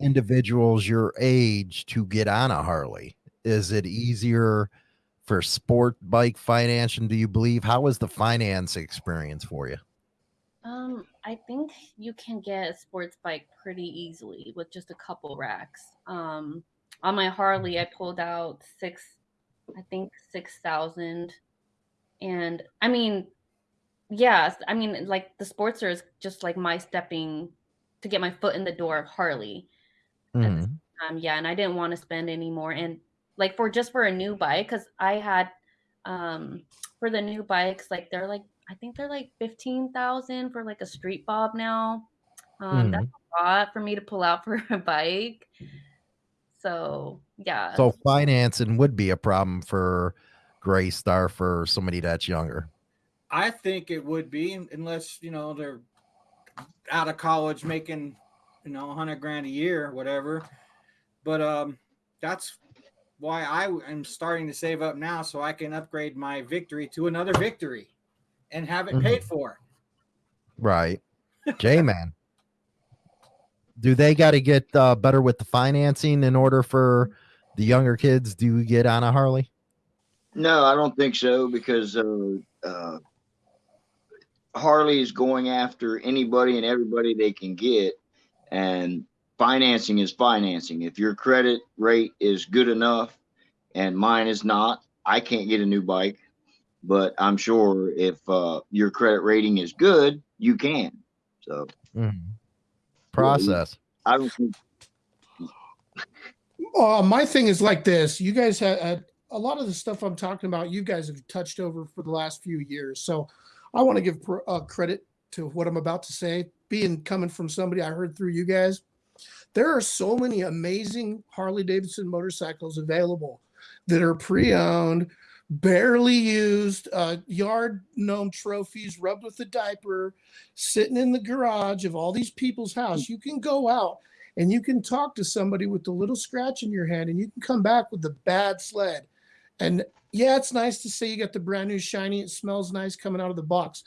individuals your age to get on a Harley? Is it easier for sport bike financing? Do you believe? how was the finance experience for you? Um, I think you can get a sports bike pretty easily with just a couple racks. Um, on my Harley, I pulled out six, I think six thousand, and I mean, yes, I mean like the Sportster is just like my stepping to get my foot in the door of Harley. Mhm. Um, yeah, and I didn't want to spend any more. And like for just for a new bike, because I had um for the new bikes, like they're like I think they're like fifteen thousand for like a street bob now. Um, that's a lot for me to pull out for a bike. So yeah, So financing would be a problem for Gray Star for somebody that's younger. I think it would be unless you know they're out of college making you know a hundred grand a year, whatever. But um, that's why I am starting to save up now so I can upgrade my victory to another victory and have it paid for. Right. J Man. Do they got to get uh, better with the financing in order for the younger kids to get on a Harley? No, I don't think so because uh, uh, Harley is going after anybody and everybody they can get, and financing is financing. If your credit rate is good enough, and mine is not, I can't get a new bike. But I'm sure if uh, your credit rating is good, you can. So Mhm. Process. I don't think Uh, my thing is like this. You guys had, had a lot of the stuff I'm talking about. You guys have touched over for the last few years. So I want to give pr- uh, credit to what I'm about to say. Being coming from somebody I heard through you guys, there are so many amazing Harley Davidson motorcycles available that are pre-owned, barely used, uh, yard gnome trophies rubbed with a diaper, sitting in the garage of all these people's house. You can go out and you can talk to somebody with a little scratch in your hand and you can come back with the bad sled. And yeah, it's nice to say you got the brand new shiny, it smells nice coming out of the box.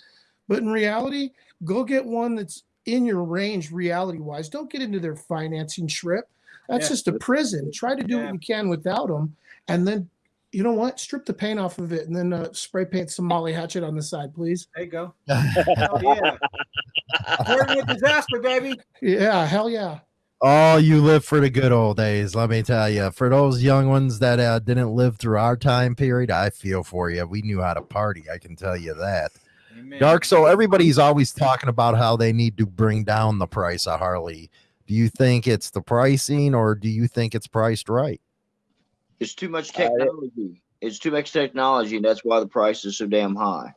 But in reality, go get one that's in your range reality wise. Don't get into their financing trip. That's Yeah. just a prison. Try to do Yeah. what you can without them. And then, you know what? Strip the paint off of it and then uh, spray paint some Molly Hatchet on the side, please. There you go. Oh yeah. Coordinate disaster, baby. Yeah, hell yeah. Oh, you live for the good old days. Let me tell you. For those young ones that uh, didn't live through our time period, I feel for you. We knew how to party. I can tell you that. Amen. Dark. So everybody's always talking about how they need to bring down the price of Harley. Do you think it's the pricing, or do you think it's priced right? It's too much Uh, technology. It's too much technology, and that's why the price is so damn high.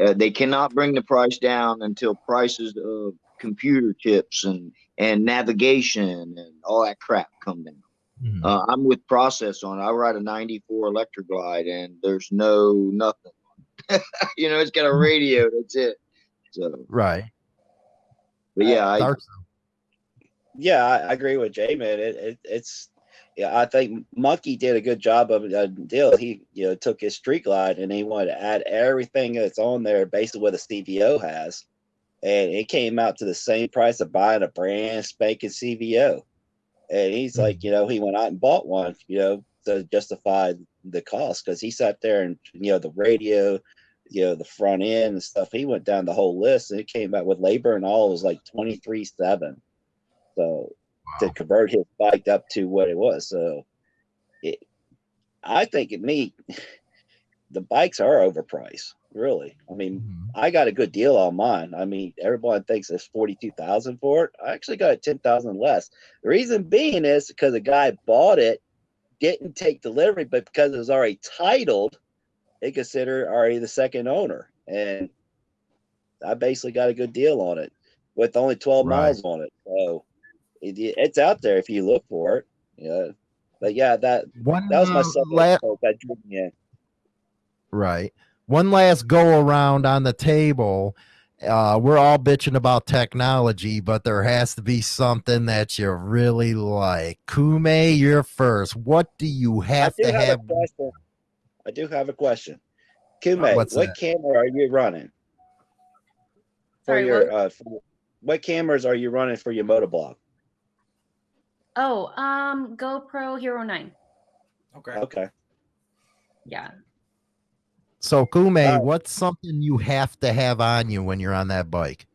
Uh, they cannot bring the price down until prices of computer chips and and navigation and all that crap come down. Mhm. Uh, I'm with process on. it. I ride a '94 Electra Glide, and there's no nothing. you know, it's got a radio. That's it. So, right. but yeah, I, Yeah, I, I agree with Jay, man. It, it, it's yeah, I think Monkey did a good job of a deal. He you know took his street glide and he wanted to add everything that's on there, basically what a CVO has, and it came out to the same price of buying a brand spanking CVO. And he's hmm. like, you know, he went out and bought one, you know, to justify the cost because he sat there and you know the radio, you know, the front end and stuff. He went down the whole list and it came back with labor and all it was like twenty three seven. So to convert his bike up to what it was. So it, I think it me, the bikes are overpriced. Really, I mean, Mhm. I got a good deal on mine. I mean, everyone thinks it's forty two thousand for it. I actually got it ten thousand less. The reason being is because the guy bought it, didn't take delivery, but because it was already titled, they consider already the second owner, and I basically got a good deal on it with only twelve Right. miles on it. So it, it's out there if you look for it. Yeah, but yeah, that One that was my uh, second la- that drew me in. Right. One last go around on the table. Uh, we're all bitching about technology, but there has to be something that you really like. Kume, you're first. What do you have do to have, have? a question. I do have a question. Kume, What's what that? camera are you running for Sorry, your what? uh for, what cameras are you running for your motovlog? Oh, um, GoPro Hero 9. Okay. Okay. Yeah. So, Kume, Uh, what's something you have to have on you when you're on that bike?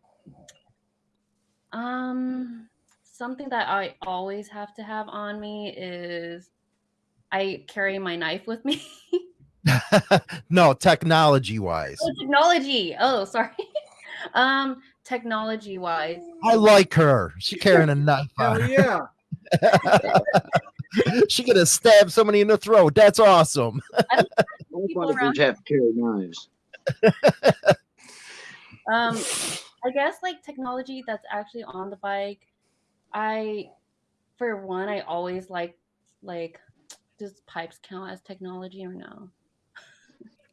Um, something that I always have to have on me is I carry my knife with me. no, technology wise. oh, technology. Oh, sorry. um, technology wise. I like her. She carrying a knife on Hell yeah. She gonna stab somebody in the throat. That's awesome. People around- Firefighters have to carry knives. Um, I guess like technology that's actually on the bike. I, for one, I always like like, does pipes count as technology or no?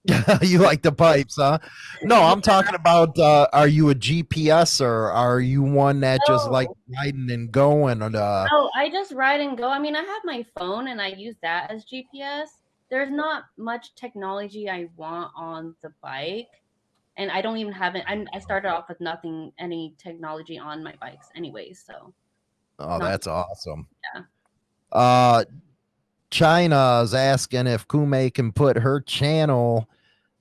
you like the pipes, huh? No, I'm talking about uh, are you a GPS or are you one that just Oh. like riding and going? And, uh, Oh, I just ride and go. I mean, I have my phone and I use that as GPS. There's not much technology I want on the bike. And I don't even have it. I'm, I started off with nothing, any technology on my bikes, anyways. So, oh, no. that's awesome. Yeah. Uh, China's asking if Kume can put her channel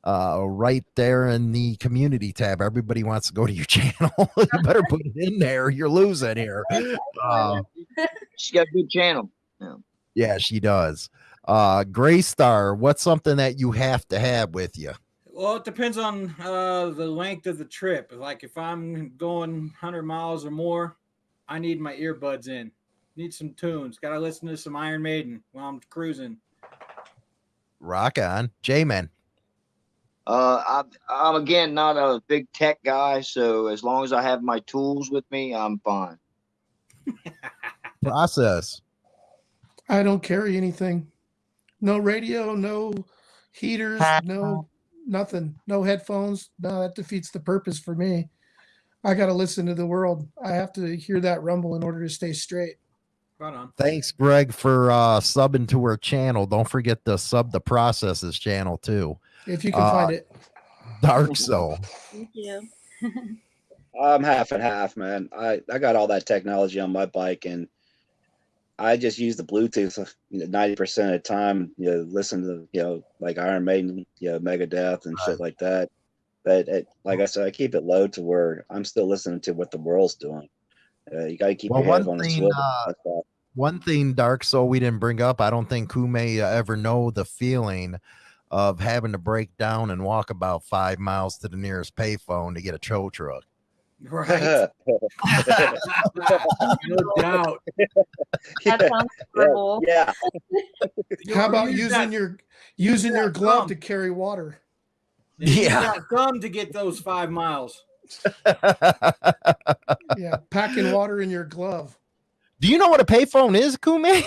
uh, right there in the community tab. Everybody wants to go to your channel. you better put it in there. You're losing here. Uh, She's got a good channel. yeah, she does. Uh, Gray Star, what's something that you have to have with you? Well, it depends on uh, the length of the trip. Like if I'm going 100 miles or more, I need my earbuds in. Need some tunes. Got to listen to some Iron Maiden while I'm cruising. Rock on, J Man. Uh, I, I'm again not a big tech guy, so as long as I have my tools with me, I'm fine. Process. I don't carry anything. No radio, no heaters, no nothing, no headphones. No, that defeats the purpose for me. I got to listen to the world. I have to hear that rumble in order to stay straight. Right on. Thanks, Greg, for uh, subbing to our channel. Don't forget to sub the processes channel too. If you can Uh, find it. Dark Soul. Thank you. I'm half and half, man. I, I got all that technology on my bike and I just use the Bluetooth ninety percent of the time. You know, listen to you know like Iron Maiden, you know, Megadeth and shit like that. But it, like I said, I keep it low to where I'm still listening to what the world's doing. Uh, you got to keep Well, your head on a thing, swivel. uh. One thing, Dark Soul, we didn't bring up. I don't think Kume ever know the feeling of having to break down and walk about five miles to the nearest payphone to get a tow truck. Right. no doubt. That sounds horrible. yeah, You- How about using that- your using your glove thumb. to carry water? Yeah. that thumb to get those five miles. Yeah, packing water in your glove. Do you know what a payphone is, Kume?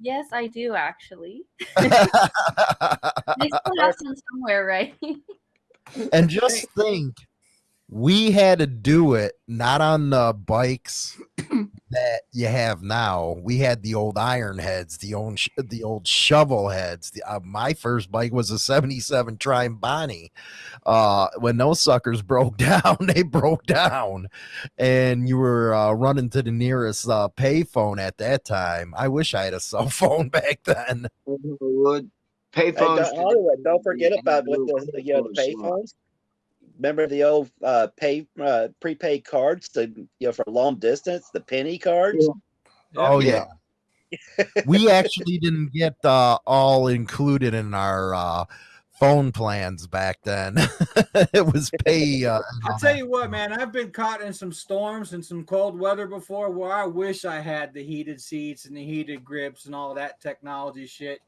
Yes, I do actually. They still have some somewhere, right? and just think, we had to do it not on the bikes that you have now. We had the old iron heads, the old sh- the old shovel heads. The, uh, my first bike was a '77 Triumph Bonnie. Uh, when those suckers broke down, they broke down, and you were uh, running to the nearest uh, payphone at that time. I wish I had a cell phone back then. Would Hey, payphones? don't, don't forget about with the you know the payphones. Remember the old uh, pay uh, prepaid cards, the you know for long distance, the penny cards. Oh Yeah. yeah. we actually didn't get uh, all included in our uh, phone plans back then. it was pay. Uh, I'll tell you what, man. I've been caught in some storms and some cold weather before where I wish I had the heated seats and the heated grips and all that technology shit.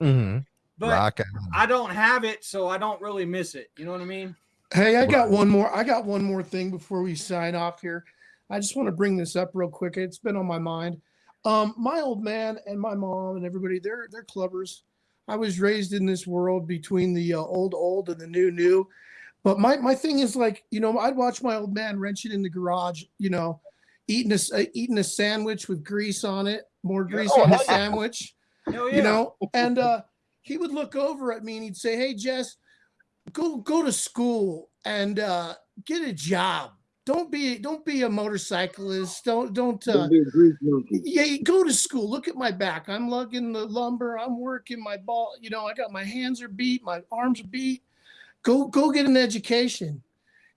mhm, But rock. I don't have it, so I don't really miss it. You know what I mean? Hey, I got one more. I got one more thing before we sign off here. I just want to bring this up real quick. It's been on my mind. Um, my old man and my mom and everybody, they're they're clubbers. I was raised in this world between the uh, old old and the new new. But my my thing is like, you know, I'd watch my old man wrenching in the garage, you know, eating a uh, eating a sandwich with grease on it, more grease Oh, on the yeah. sandwich yeah. you know and uh he would look over at me and he'd say hey jess go go to school and uh get a job. Don't be don't be a motorcyclist. Don't don't uh yeah go to school. Look at my back. I'm lugging the lumber. I'm working my ball. You know i got my hands are beat my arms are beat. Go go get an education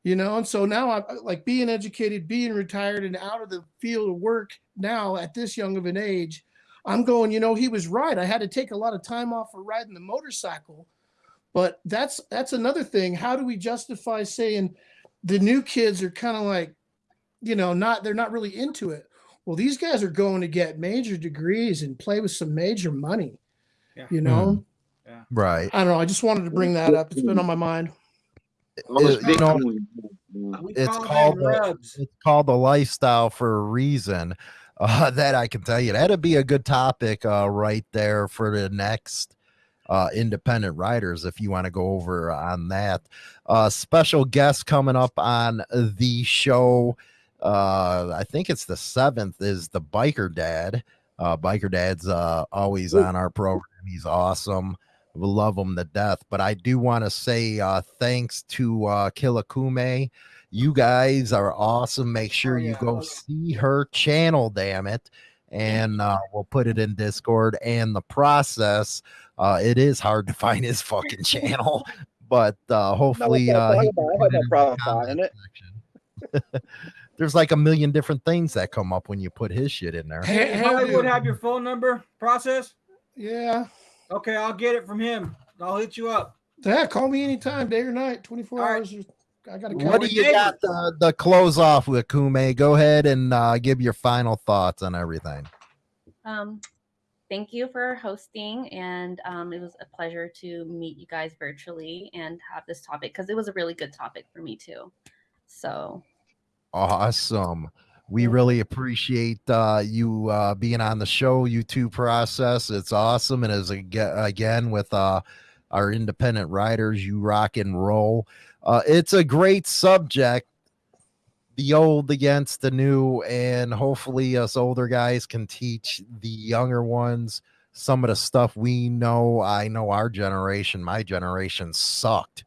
you know? And so now i'm like being educated being retired and out of the field of work now at this young of an age i'm going you know he was right. I had to take a lot of time off for riding the motorcycle but that's that's another thing how do we justify saying the new kids are kind of like you know not they're not really into it well these guys are going to get major degrees and play with some major money Yeah. you know Right. i don't know i just wanted to bring that up it's been on my mind It- you know, It's call called the- it's called the lifestyle for a reason. Uh, that I can tell you. That'd be a good topic uh, right there for the next uh, independent riders if you want to go over on that. Uh, special guest coming up on the show. Uh, I think it's the seventh. Is the biker dad? Uh, biker dad's uh, always on our program. He's awesome. We love him to death. But I do want to say uh, thanks to uh, Killakume. You guys are awesome. Make sure you yeah. go see her channel, damn it. And uh, we'll put it in Discord. And the process, uh, it is hard to find his fucking channel, but uh, hopefully, no uh, he problem. can I put have no it in the problem finding it. There's like a million different things that come up when you put his shit in there. Hey, hey, Hollywood dude. have your phone number process? yeah Okay, I'll get it from him. I'll hit you up. yeah call me anytime day or night 24 All right. hours or I got to. What do you got the, the close off with Kume? Go ahead and uh, give your final thoughts on everything. Um, thank you for hosting, and um, it was a pleasure to meet you guys virtually and have this topic because it was a really good topic for me too. So Awesome. We really appreciate uh, you uh, being on the show, you two process. It's awesome. And as again with uh, our independent riders, you rock and roll. Uh, it's a great subject, the old against the new, and hopefully us older guys can teach the younger ones some of the stuff we know. I know our generation, my generation sucked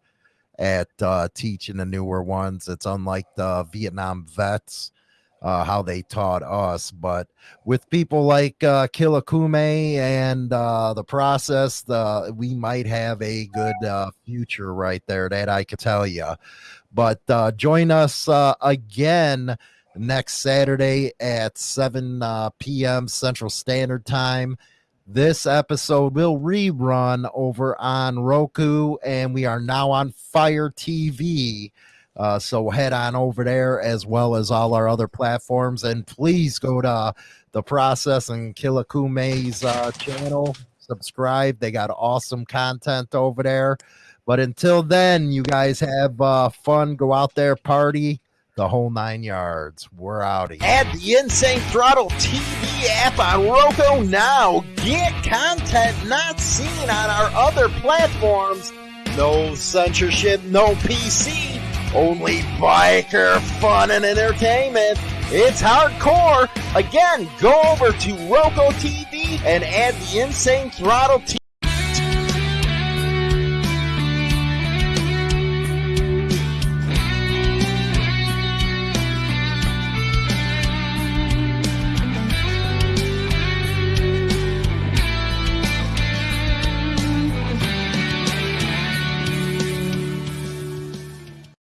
at uh, teaching the newer ones. It's unlike the Vietnam vets, uh, how they taught us. But with people like uh, Killakume and uh, the process, we might have a good uh, future right there. That I could tell you. But uh, join us uh, again next Saturday at 7 uh, p.m. Central Standard Time. This episode will rerun over on Roku, and we are now on Fire TV. Uh, so head on over there as well as all our other platforms. And please go to the process and Killakume's uh, channel. Subscribe. They got awesome content over there. But until then, you guys have uh, fun. Go out there, party the whole nine yards. We're out. Here. Add the Insane Throttle TV app on Roku now. Get content not seen on our other platforms. No censorship, no PC, only biker fun and entertainment. It's hardcore. Again, go over to Roku TV and add the Insane Throttle TV.